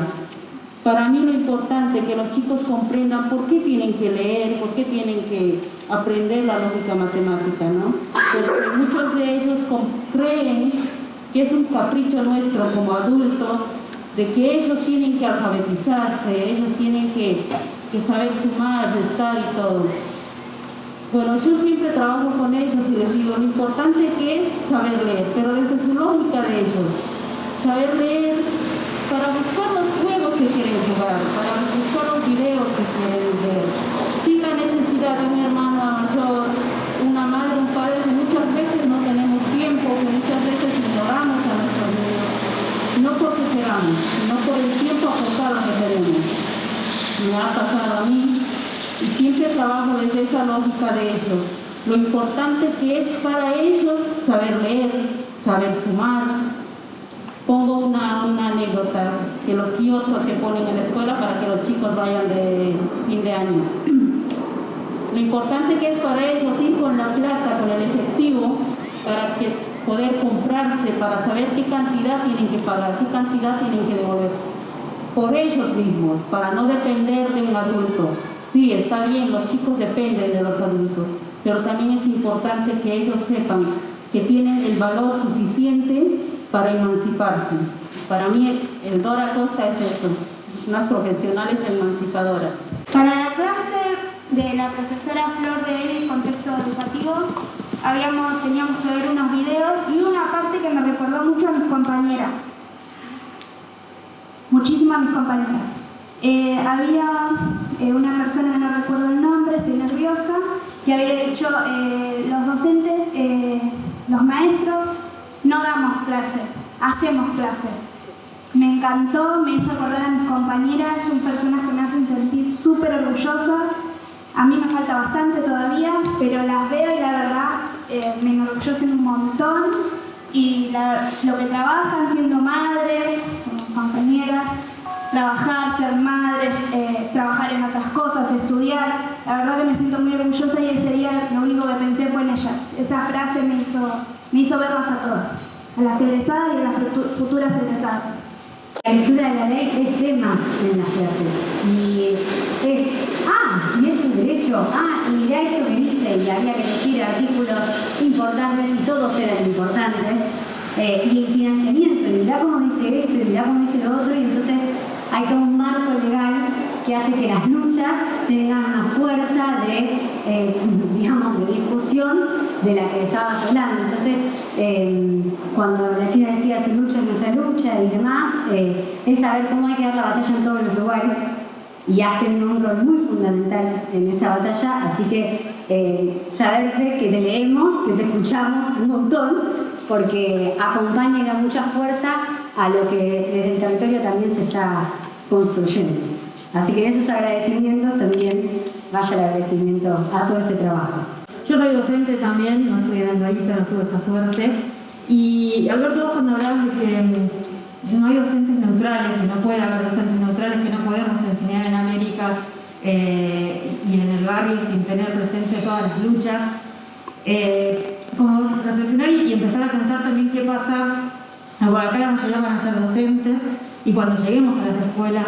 Para mí lo importante es que los chicos comprendan por qué tienen que leer, por qué tienen que aprender la lógica matemática, ¿no? Porque muchos de ellos creen que es un capricho nuestro como adultos, de que ellos tienen que alfabetizarse, ellos tienen que, saber sumar, restar y todo. Bueno, yo siempre trabajo con ellos y les digo, lo importante que es saber leer, pero desde su lógica de ellos. Saber leer para buscar quieren jugar, para buscar los videos que quieren ver, sin la necesidad de un hermano mayor, una madre, un padre que muchas veces no tenemos tiempo, que muchas veces ignoramos a nuestros niños, no porque queramos, sino por el tiempo acostado que tenemos. Me ha pasado a mí y siempre trabajo desde esa lógica de ellos. Lo importante que es para ellos saber leer, saber sumar, Pongo una, anécdota que los kioscos que ponen en la escuela para que los chicos vayan de fin de año. Lo importante que es para ellos ir con la plata, con el efectivo, para que poder comprarse, para saber qué cantidad tienen que pagar, qué cantidad tienen que devolver. Por ellos mismos, para no depender de un adulto. Sí, está bien, los chicos dependen de los adultos, pero también es importante que ellos sepan que tienen el valor suficiente para emanciparse. Para mí el Dora Costa es eso, unas profesionales emancipadoras. Para la clase de la profesora Flor de Eres, contexto educativo, habíamos, teníamos que ver unos videos y una parte que me recordó mucho a mis compañeras. Muchísimas mis compañeras. Eh, había eh, una persona no recuerdo el nombre, estoy nerviosa, que había dicho eh, los docentes, los maestros, no damos clases, hacemos clases. Me encantó, me hizo acordar a mis compañeras, son personas que me hacen sentir súper orgullosa. A mí me falta bastante todavía, pero las veo y la verdad eh, me enorgullecen un montón. Y lo que trabajan siendo madres, como compañeras, trabajar, ser madres, eh, trabajar en otras cosas, estudiar. La verdad que me siento muy orgullosa y ese día lo único que pensé fue en ellas. Esa frase me hizo me hizo verlas a todas, a las egresadas y a las futuras egresadas. La lectura de la ley es tema en las clases y es, ah, y es un derecho, ah, y mirá esto que dice y había que elegir artículos importantes y todos eran importantes eh, y el financiamiento, y mirá cómo dice esto y mirá cómo dice lo otro y entonces hay todo un marco legal que hace que las luchas tengan una fuerza de, eh, digamos, de discusión de la que estabas hablando. Entonces, eh, cuando la China decía su lucha es nuestra lucha y demás, eh, es saber cómo hay que dar la batalla en todos los lugares y has tenido un rol muy fundamental en esa batalla, así que eh, saberte que te leemos, que te escuchamos un montón, porque acompaña y da mucha fuerza a lo que desde el territorio también se está construyendo. Así que en esos agradecimientos también vaya el agradecimiento a todo ese trabajo. Yo soy docente también, no estoy dando ahí, pero tuve esa suerte. Y Alberto, cuando hablabas de que no hay docentes neutrales, que no puede haber docentes neutrales, que no podemos enseñar en América eh, y en el barrio sin tener presente todas las luchas, eh, como reflexionar y empezar a pensar también qué pasa, bueno, acá la mayoría van a ser docentes, y cuando lleguemos a las escuelas,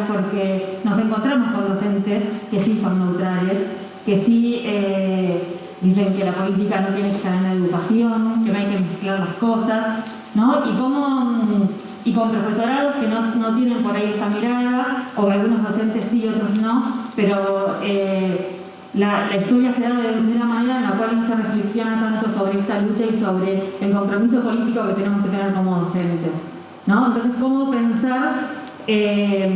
encontramos con docentes que sí son neutrales, que sí eh, dicen que la política no tiene que estar en la educación, que no hay que mezclar las cosas, ¿no? Y, cómo, y con profesorados que no, no tienen por ahí esta mirada, o algunos docentes sí, otros no, pero eh, la, la, historia se da de, de, una manera en la cual no se reflexiona tanto sobre esta lucha y sobre el compromiso político que tenemos que tener como docentes. ¿no? Entonces, ¿cómo pensar eh,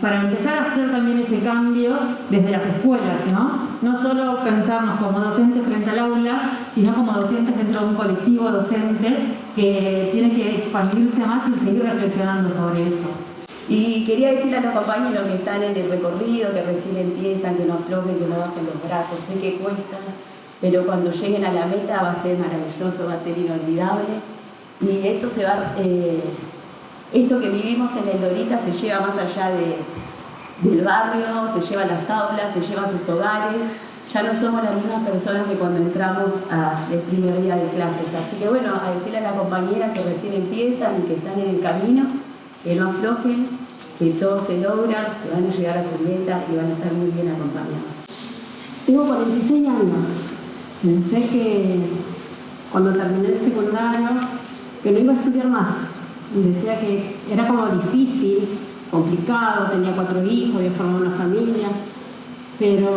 para empezar a hacer también ese cambio desde las escuelas, ¿no? No solo pensarnos como docentes frente al aula, sino como docentes dentro de un colectivo docente que tiene que expandirse más y seguir reflexionando sobre eso. Y quería decirle a los compañeros que están en el recorrido, que recién empiezan, que no aflojen, que no bajen los brazos, sé que cuesta, pero cuando lleguen a la meta va a ser maravilloso, va a ser inolvidable. Y esto se va... Eh, esto que vivimos en el Dorita se lleva más allá de, del barrio, se lleva a las aulas, se lleva a sus hogares. Ya no somos las mismas personas que cuando entramos al primer día de clases. Así que bueno, a decirle a las compañeras que recién empiezan y que están en el camino, que no aflojen, que todo se logra, que van a llegar a su meta y van a estar muy bien acompañados. Tengo 46 años. Pensé que cuando terminé el secundario, que no iba a estudiar más decía que era como difícil, complicado, tenía cuatro hijos, había formado una familia, pero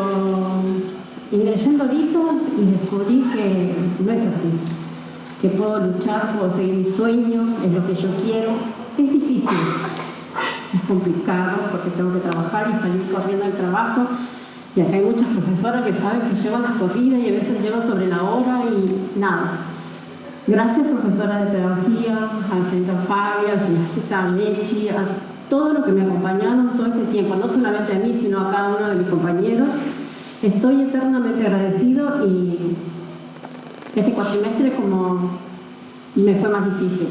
ingresé en Dorito y descubrí que no es así, que puedo luchar, puedo seguir mi sueño, es lo que yo quiero. Es difícil, es complicado porque tengo que trabajar y salir corriendo al trabajo. Y acá hay muchas profesoras que saben que llevan las corridas y a veces llevo sobre la hora y nada. Gracias, profesora de pedagogía, al señor Fabio, al señor Mechi, a todos los que me acompañaron todo este tiempo, no solamente a mí, sino a cada uno de mis compañeros. Estoy eternamente agradecido y este cuatrimestre como me fue más difícil,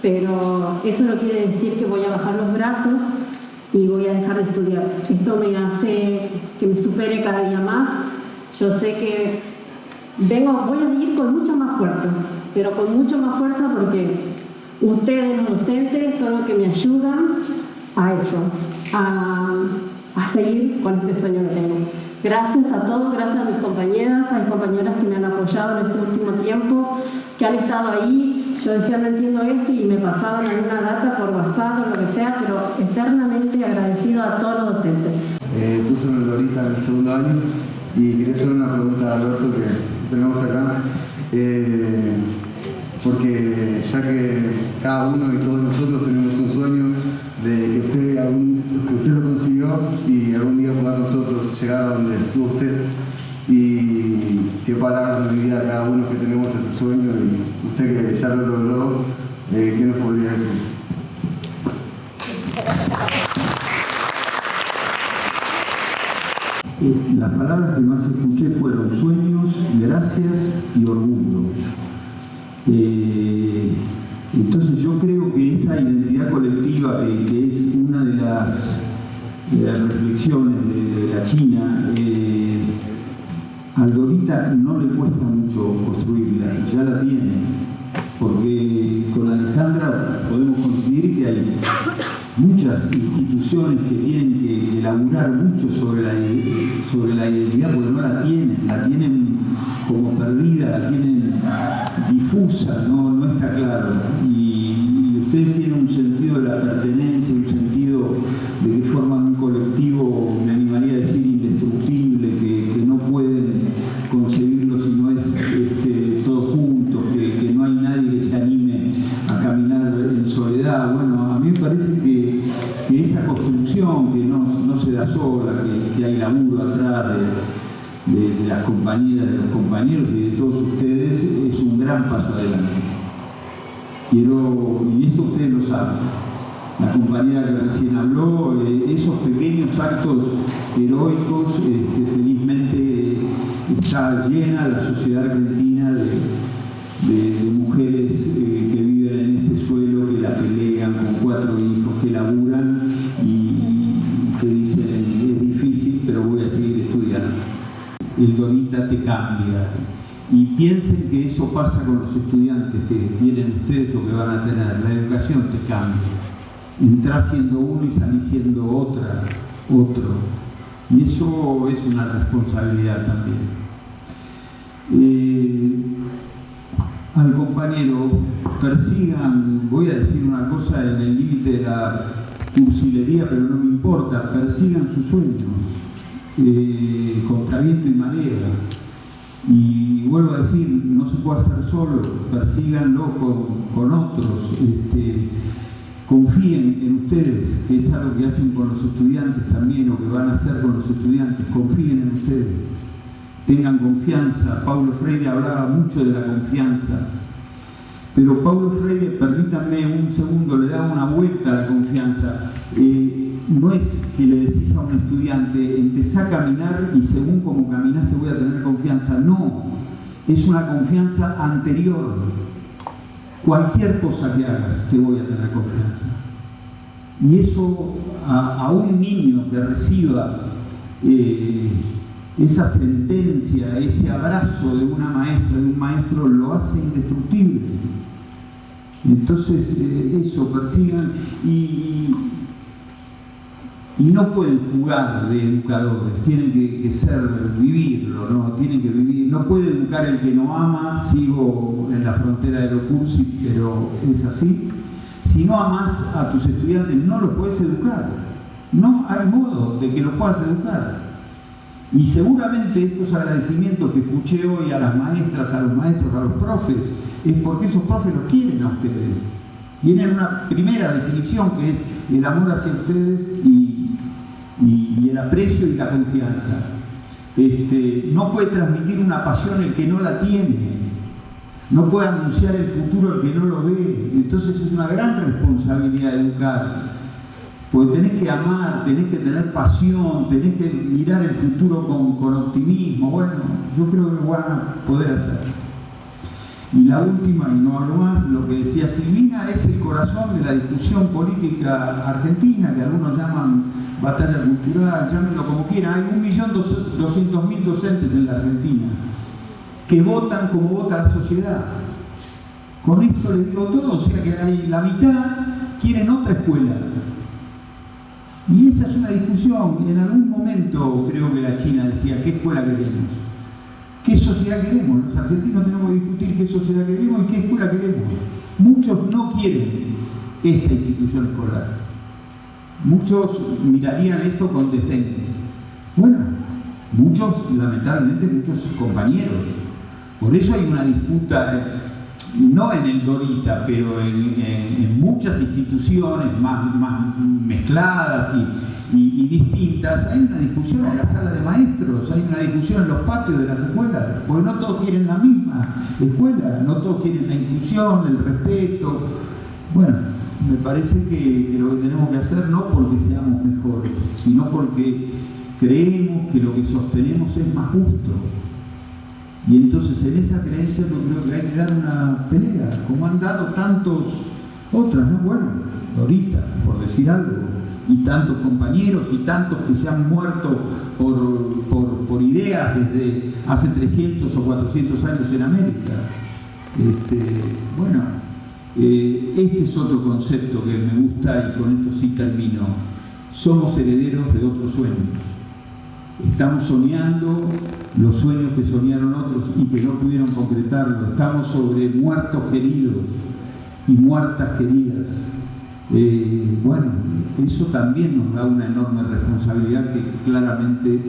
pero eso no quiere decir que voy a bajar los brazos y voy a dejar de estudiar. Esto me hace que me supere cada día más. Yo sé que vengo, voy a ir con mucha más fuerza, pero con mucho más fuerza porque ustedes los docentes son los que me ayudan a eso, a, seguir con este sueño que tengo. Gracias a todos, gracias a mis compañeras, a mis compañeras que me han apoyado en este último tiempo, que han estado ahí. Yo decía, no entiendo esto y me pasaban alguna data por WhatsApp o lo que sea, pero eternamente agradecido a todos los docentes. Eh, en el Dorita en el segundo año y quería hacer una pregunta a Alberto que tenemos acá. Eh, porque ya que cada uno y todos nosotros tenemos un sueño de que usted, lo consiguió y algún día poder nosotros llegar a donde estuvo usted y qué palabras nos diría cada uno que tenemos ese sueño y usted que ya lo logró, eh, ¿qué nos podría decir? Las palabras que más escuché fueron sueños, gracias y orgullo. Eh, entonces yo creo que esa identidad colectiva, eh, que es una de las, reflexiones de, la China, eh, al Dorita no le cuesta mucho construirla, ya la tiene, porque con Alejandra podemos conseguir que hay muchas instituciones que tienen que elaborar mucho sobre la, sobre la identidad porque no la tienen, la tienen como perdida, la tienen difusa, no, no está claro. Y, ustedes tienen un sentido de la pertenencia, un sentido de que forman un colectivo, me animaría a decir, indestructible, que, no pueden concebirlo si no es este, todos juntos, que, no hay nadie que se anime a caminar en soledad. Bueno, a mí me parece que, esa construcción que no, no se da sola, que, hay laburo atrás de, de las compañeras, de los compañeros y de todos ustedes, paso adelante. Quiero, y eso ustedes lo saben. La compañera que recién habló, eh, esos pequeños actos heroicos, este, felizmente está llena la sociedad argentina de, mujeres eh, que viven en este suelo, que la pelean con cuatro hijos, que laburan y que dicen es difícil, pero voy a seguir estudiando. El Donita te cambia. Piensen que eso pasa con los estudiantes que tienen ustedes o que van a tener. La educación te cambia. Entrás siendo uno y salís siendo otra, otro. Y eso es una responsabilidad también. Eh, al compañero, persigan, voy a decir una cosa en el límite de la cursilería, pero no me importa, persigan sus sueños, eh, contra viento y marea. Y vuelvo a decir, no se puede hacer solo, persíganlo con, otros, este, confíen en ustedes, que es algo que hacen con los estudiantes también, o que van a hacer con los estudiantes, confíen en ustedes tengan confianza. Paulo Freire hablaba mucho de la confianza. Pero Paulo Freire, permítanme un segundo, le da una vuelta a la confianza. Eh, no es que le decís a un estudiante, empezá a caminar y según como caminaste voy a tener confianza. No, es una confianza anterior. Cualquier cosa que hagas, te voy a tener confianza. Y eso a, un niño que reciba eh, esa sentencia, ese abrazo de una maestra, de un maestro, lo hace indestructible. Entonces, eh, eso, persigan y, y, no pueden jugar de educadores, tienen que, ser, vivirlo, ¿no? Tienen que vivir, no puede educar el que no ama, sigo en la frontera de lo cursi, pero es así. Si no amas a tus estudiantes, no los puedes educar. No hay modo de que los puedas educar. Y seguramente estos agradecimientos que escuché hoy a las maestras, a los maestros, a los profes, es porque esos profes los quieren a ustedes. Tienen una primera definición que es el amor hacia ustedes y, el aprecio y la confianza. Este, no puede transmitir una pasión el que no la tiene. No puede anunciar el futuro el que no lo ve. Entonces es una gran responsabilidad educar. Porque tenés que amar, tenés que tener pasión, tenés que mirar el futuro con, optimismo. Bueno, yo creo que lo van a poder hacer. Y la última, y no hablo más, lo que decía Silvina, es el corazón de la discusión política argentina, que algunos llaman batalla cultural, llámenlo como quieran. Hay 1.200.000 docentes en la Argentina que votan como vota la sociedad. Con esto les digo todo, o sea que la mitad quieren otra escuela, y esa es una discusión, en algún momento creo que la China decía, ¿qué escuela queremos? ¿Qué sociedad queremos? Los argentinos tenemos que discutir qué sociedad queremos y qué escuela queremos. Muchos no quieren esta institución escolar. Muchos mirarían esto con desdén. Bueno, muchos, lamentablemente, muchos compañeros. Por eso hay una disputa no en el Dorita, pero en, muchas instituciones más, mezcladas y, distintas, hay una discusión en la sala de maestros, hay una discusión en los patios de las escuelas, porque no todos quieren la misma escuela, no todos quieren la inclusión, el respeto. Bueno, me parece que, lo que tenemos que hacer no porque seamos mejores, sino porque creemos que lo que sostenemos es más justo y entonces en esa creencia yo creo que hay que dar una pelea, como han dado tantos otras, ¿no? Bueno, ahorita, por decir algo, y tantos compañeros y tantos que se han muerto por, ideas desde hace 300 o 400 años en América. Este, bueno, eh, este es otro concepto que me gusta y con esto sí termino. Somos herederos de otros sueños. Estamos soñando los sueños que soñaron otros y que no pudieron concretarlo. Estamos sobre muertos queridos y muertas queridas. Eh, bueno, eso también nos da una enorme responsabilidad que claramente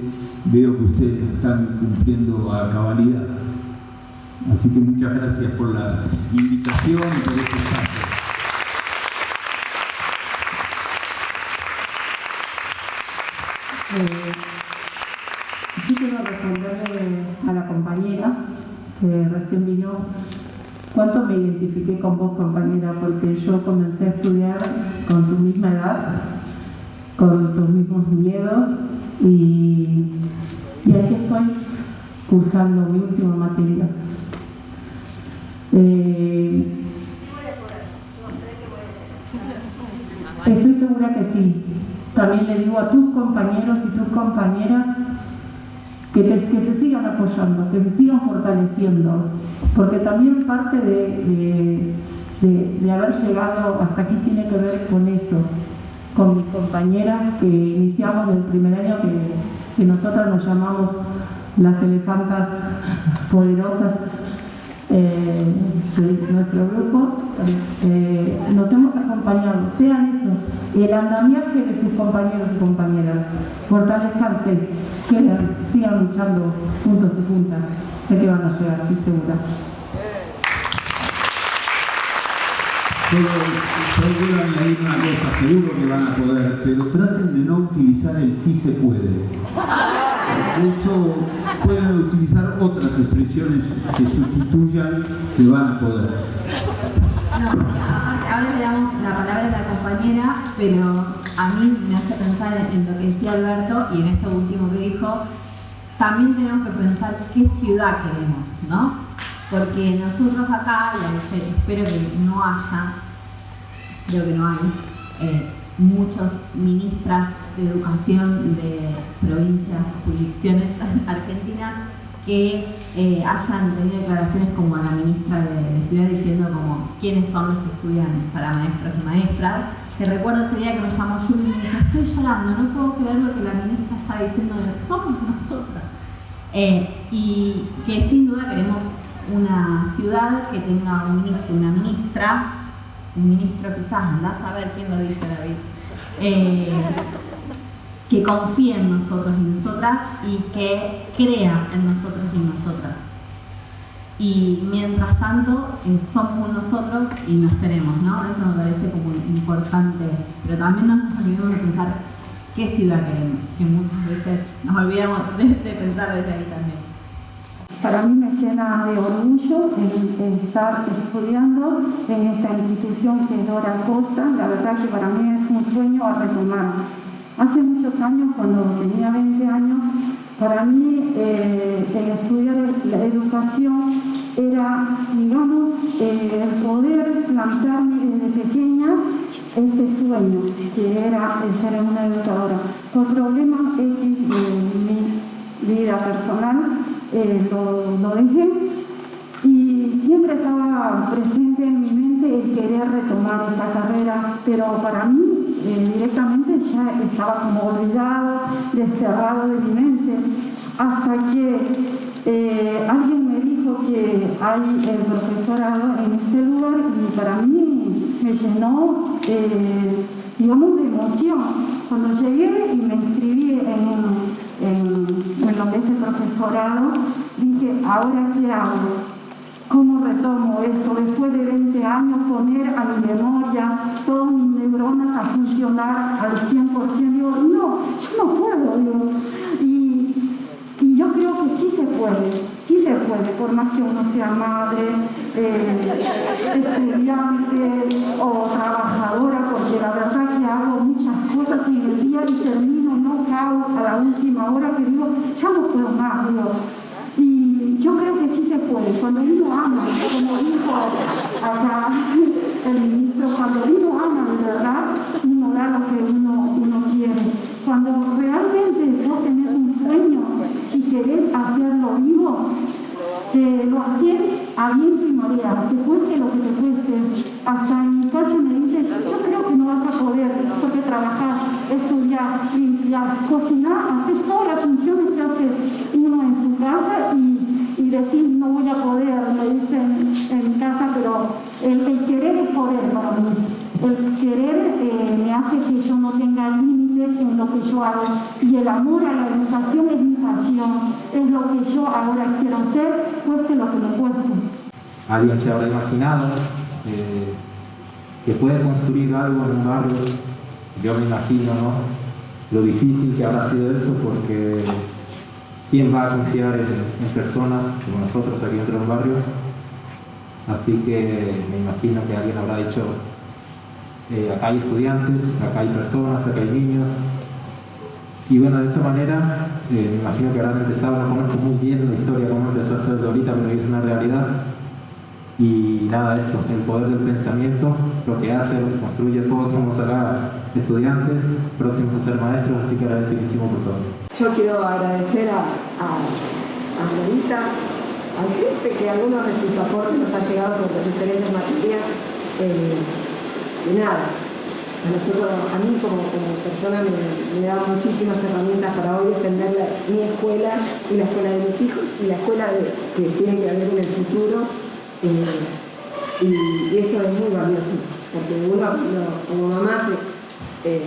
veo que ustedes están cumpliendo a cabalidad. Así que muchas gracias por la invitación y por este espacio. Eh, yo quiero responderle a la compañera que recién vino cuánto me identifiqué con vos, compañera, porque yo comencé a estudiar con tu misma edad, con tus mismos miedos y, y aquí estoy cursando mi última materia. Eh, estoy segura que sí. También le digo a tus compañeros y tus compañeras que, que se sigan apoyando, que se sigan fortaleciendo, porque también parte de, de, haber llegado hasta aquí tiene que ver con eso, con mis compañeras que iniciamos el primer año que, que nosotras nos llamamos las elefantas poderosas eh, nuestro grupo, eh, nos hemos acompañado, sean estos, el andamiaje de sus compañeros y compañeras, fortalezcanse, que sigan luchando juntos y juntas, sé que van a llegar, estoy segura. Solo, quiero añadir una cosa, seguro que van a poder, pero traten de no utilizar el sí se puede. Eso pueden utilizar otras expresiones que sustituyan que van a poder. No, ahora le damos la palabra a la compañera, pero a mí me hace pensar en lo que decía Alberto y en esto último que dijo, también tenemos que pensar qué ciudad queremos, ¿no? Porque nosotros acá, espero que no haya, creo que no hay, eh, muchos ministras de educación de provincias, jurisdicciones argentinas que eh, hayan tenido declaraciones como la ministra de, Ciudad diciendo como quiénes son los que estudian para maestros y maestras. Que recuerdo ese día que me llamó Juli y me dice, estoy llorando, no puedo creer lo que la ministra está diciendo de somos nosotras. Eh, y que sin duda queremos una ciudad que tenga un ministro, una ministra, un ministro quizás, andás a ver quién lo dice David, eh, que confíe en nosotros y nosotras y que crea en nosotros y nosotras. Y mientras tanto, eh, somos nosotros y nos tenemos, ¿no? Eso me parece como importante, pero también nos olvidemos de pensar qué ciudad queremos, que muchas veces nos olvidamos de, pensar desde ahí también. Para mí me llena de orgullo estar estudiando en esta institución que es Dora Costa. La verdad que para mí es un sueño a retomar. Hace muchos años, cuando tenía 20 años, para mí eh, el estudiar la educación era, digamos, eh, el poder plantarme desde pequeña ese sueño, que era ser una educadora. Por problemas X de mi vida personal, eh, lo, dejé y siempre estaba presente en mi mente el querer retomar esta carrera, pero para mí eh, directamente ya estaba como olvidado, desterrado de mi mente, hasta que eh, alguien me dijo que hay el profesorado en este lugar y para mí me llenó, digamos, de emoción. Cuando llegué y me inscribí en, el profesorado, dije, ¿ahora qué hago? ¿Cómo retomo esto? Después de 20 años, poner a mi memoria todas mis neuronas a funcionar al 100%. Digo, no, yo no puedo. Digo. Y, yo creo que sí se puede, sí se puede, por más que uno sea madre, eh, estudiante o trabajadora, porque la verdad que hago muchas cosas y el día y termino a la última hora que digo, ya no puedo más, digo. Y yo creo que sí se puede. Cuando uno ama, como dijo acá el ministro, cuando uno ama de verdad, uno da lo que uno, uno quiere. Cuando realmente vos tenés un sueño y querés hacerlo vivo, eh, lo haces a y marea, te cueste lo que te cueste. Hasta en mi caso me dice, yo creo que no vas a poder, porque trabajar, estudiar, limpiar, cocinar, hacer todas las funciones que hace uno en su casa y, y decir, no voy a poder, me dicen en mi casa, pero el, querer es poder para mí. El querer eh, me hace que yo no tenga límites en lo que yo hago. Y el amor a la educación es mi pasión, es lo que yo ahora quiero hacer, cueste lo que me cueste. ¿Alguien se habrá imaginado eh, que puede construir algo en un barrio? Yo me imagino, ¿no? Lo difícil que habrá sido eso, porque ¿quién va a confiar en, personas como nosotros aquí dentro del barrio? Así que me imagino que alguien habrá dicho, eh, acá hay estudiantes, acá hay personas, acá hay niños. Y bueno, de esa manera, eh, me imagino que habrán empezado, no conozco muy bien la historia, cómo empezó esto desde ahorita, pero es una realidad y nada, eso, el poder del pensamiento, lo que hace, lo que construye, todos somos acá estudiantes, próximos a ser maestros, así que agradecidísimo por todo. Yo quiero agradecer a, a, a al jefe, que algunos de sus aportes nos ha llegado por las diferentes materias. Eh, y nada, a nosotros, a mí como, persona me, me da muchísimas herramientas para hoy defender mi escuela y la escuela de mis hijos y la escuela que tiene que haber en el futuro y, eso es muy valioso, porque uno como mamá eh,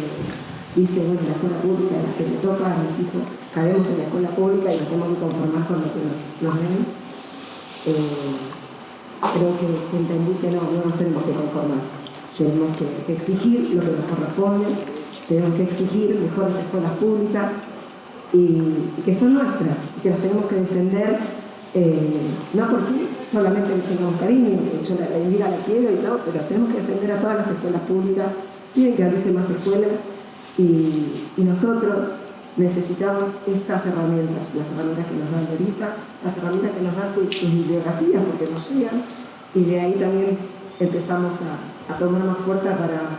dice, bueno, la escuela pública la que le toca a mis hijos, caemos en la escuela pública y nos tenemos que conformar con lo que nos, den. Eh, creo que, entendí que no, no nos tenemos que conformar, tenemos que, exigir lo que nos corresponde, tenemos que exigir mejores escuelas públicas y, que son nuestras, que las tenemos que defender, no porque solamente les tengamos cariño, yo la, Indira la quiero y todo, pero tenemos que defender a todas las escuelas públicas, tienen que abrirse más escuelas y, nosotros necesitamos estas herramientas, las herramientas que nos dan ahorita, las herramientas que nos dan sus, bibliografías porque nos llegan y de ahí también empezamos a, tomar más fuerza para,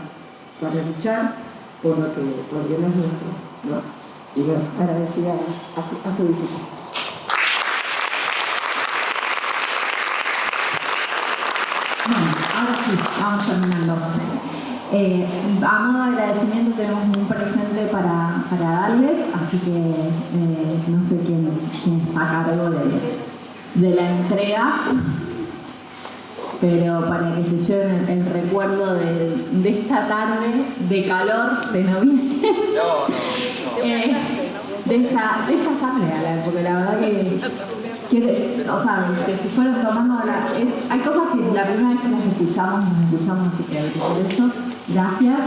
para luchar por lo que, por lo no es nuestro. ¿no? Y bueno, agradecida a, a su visita. Bueno, ahora sí, vamos terminando. Eh, a modo de agradecimiento tenemos un presente para, para darles, así que eh, no sé quién, está a cargo de, la entrega, pero para que se lleven el, recuerdo de, esta tarde de calor de noviembre. Eh, de, esta, de esta asamblea, porque la verdad que que, o sea, que se fueron tomando la, hay cosas que la primera vez que las escuchamos, nos escuchamos, así que por eso, gracias.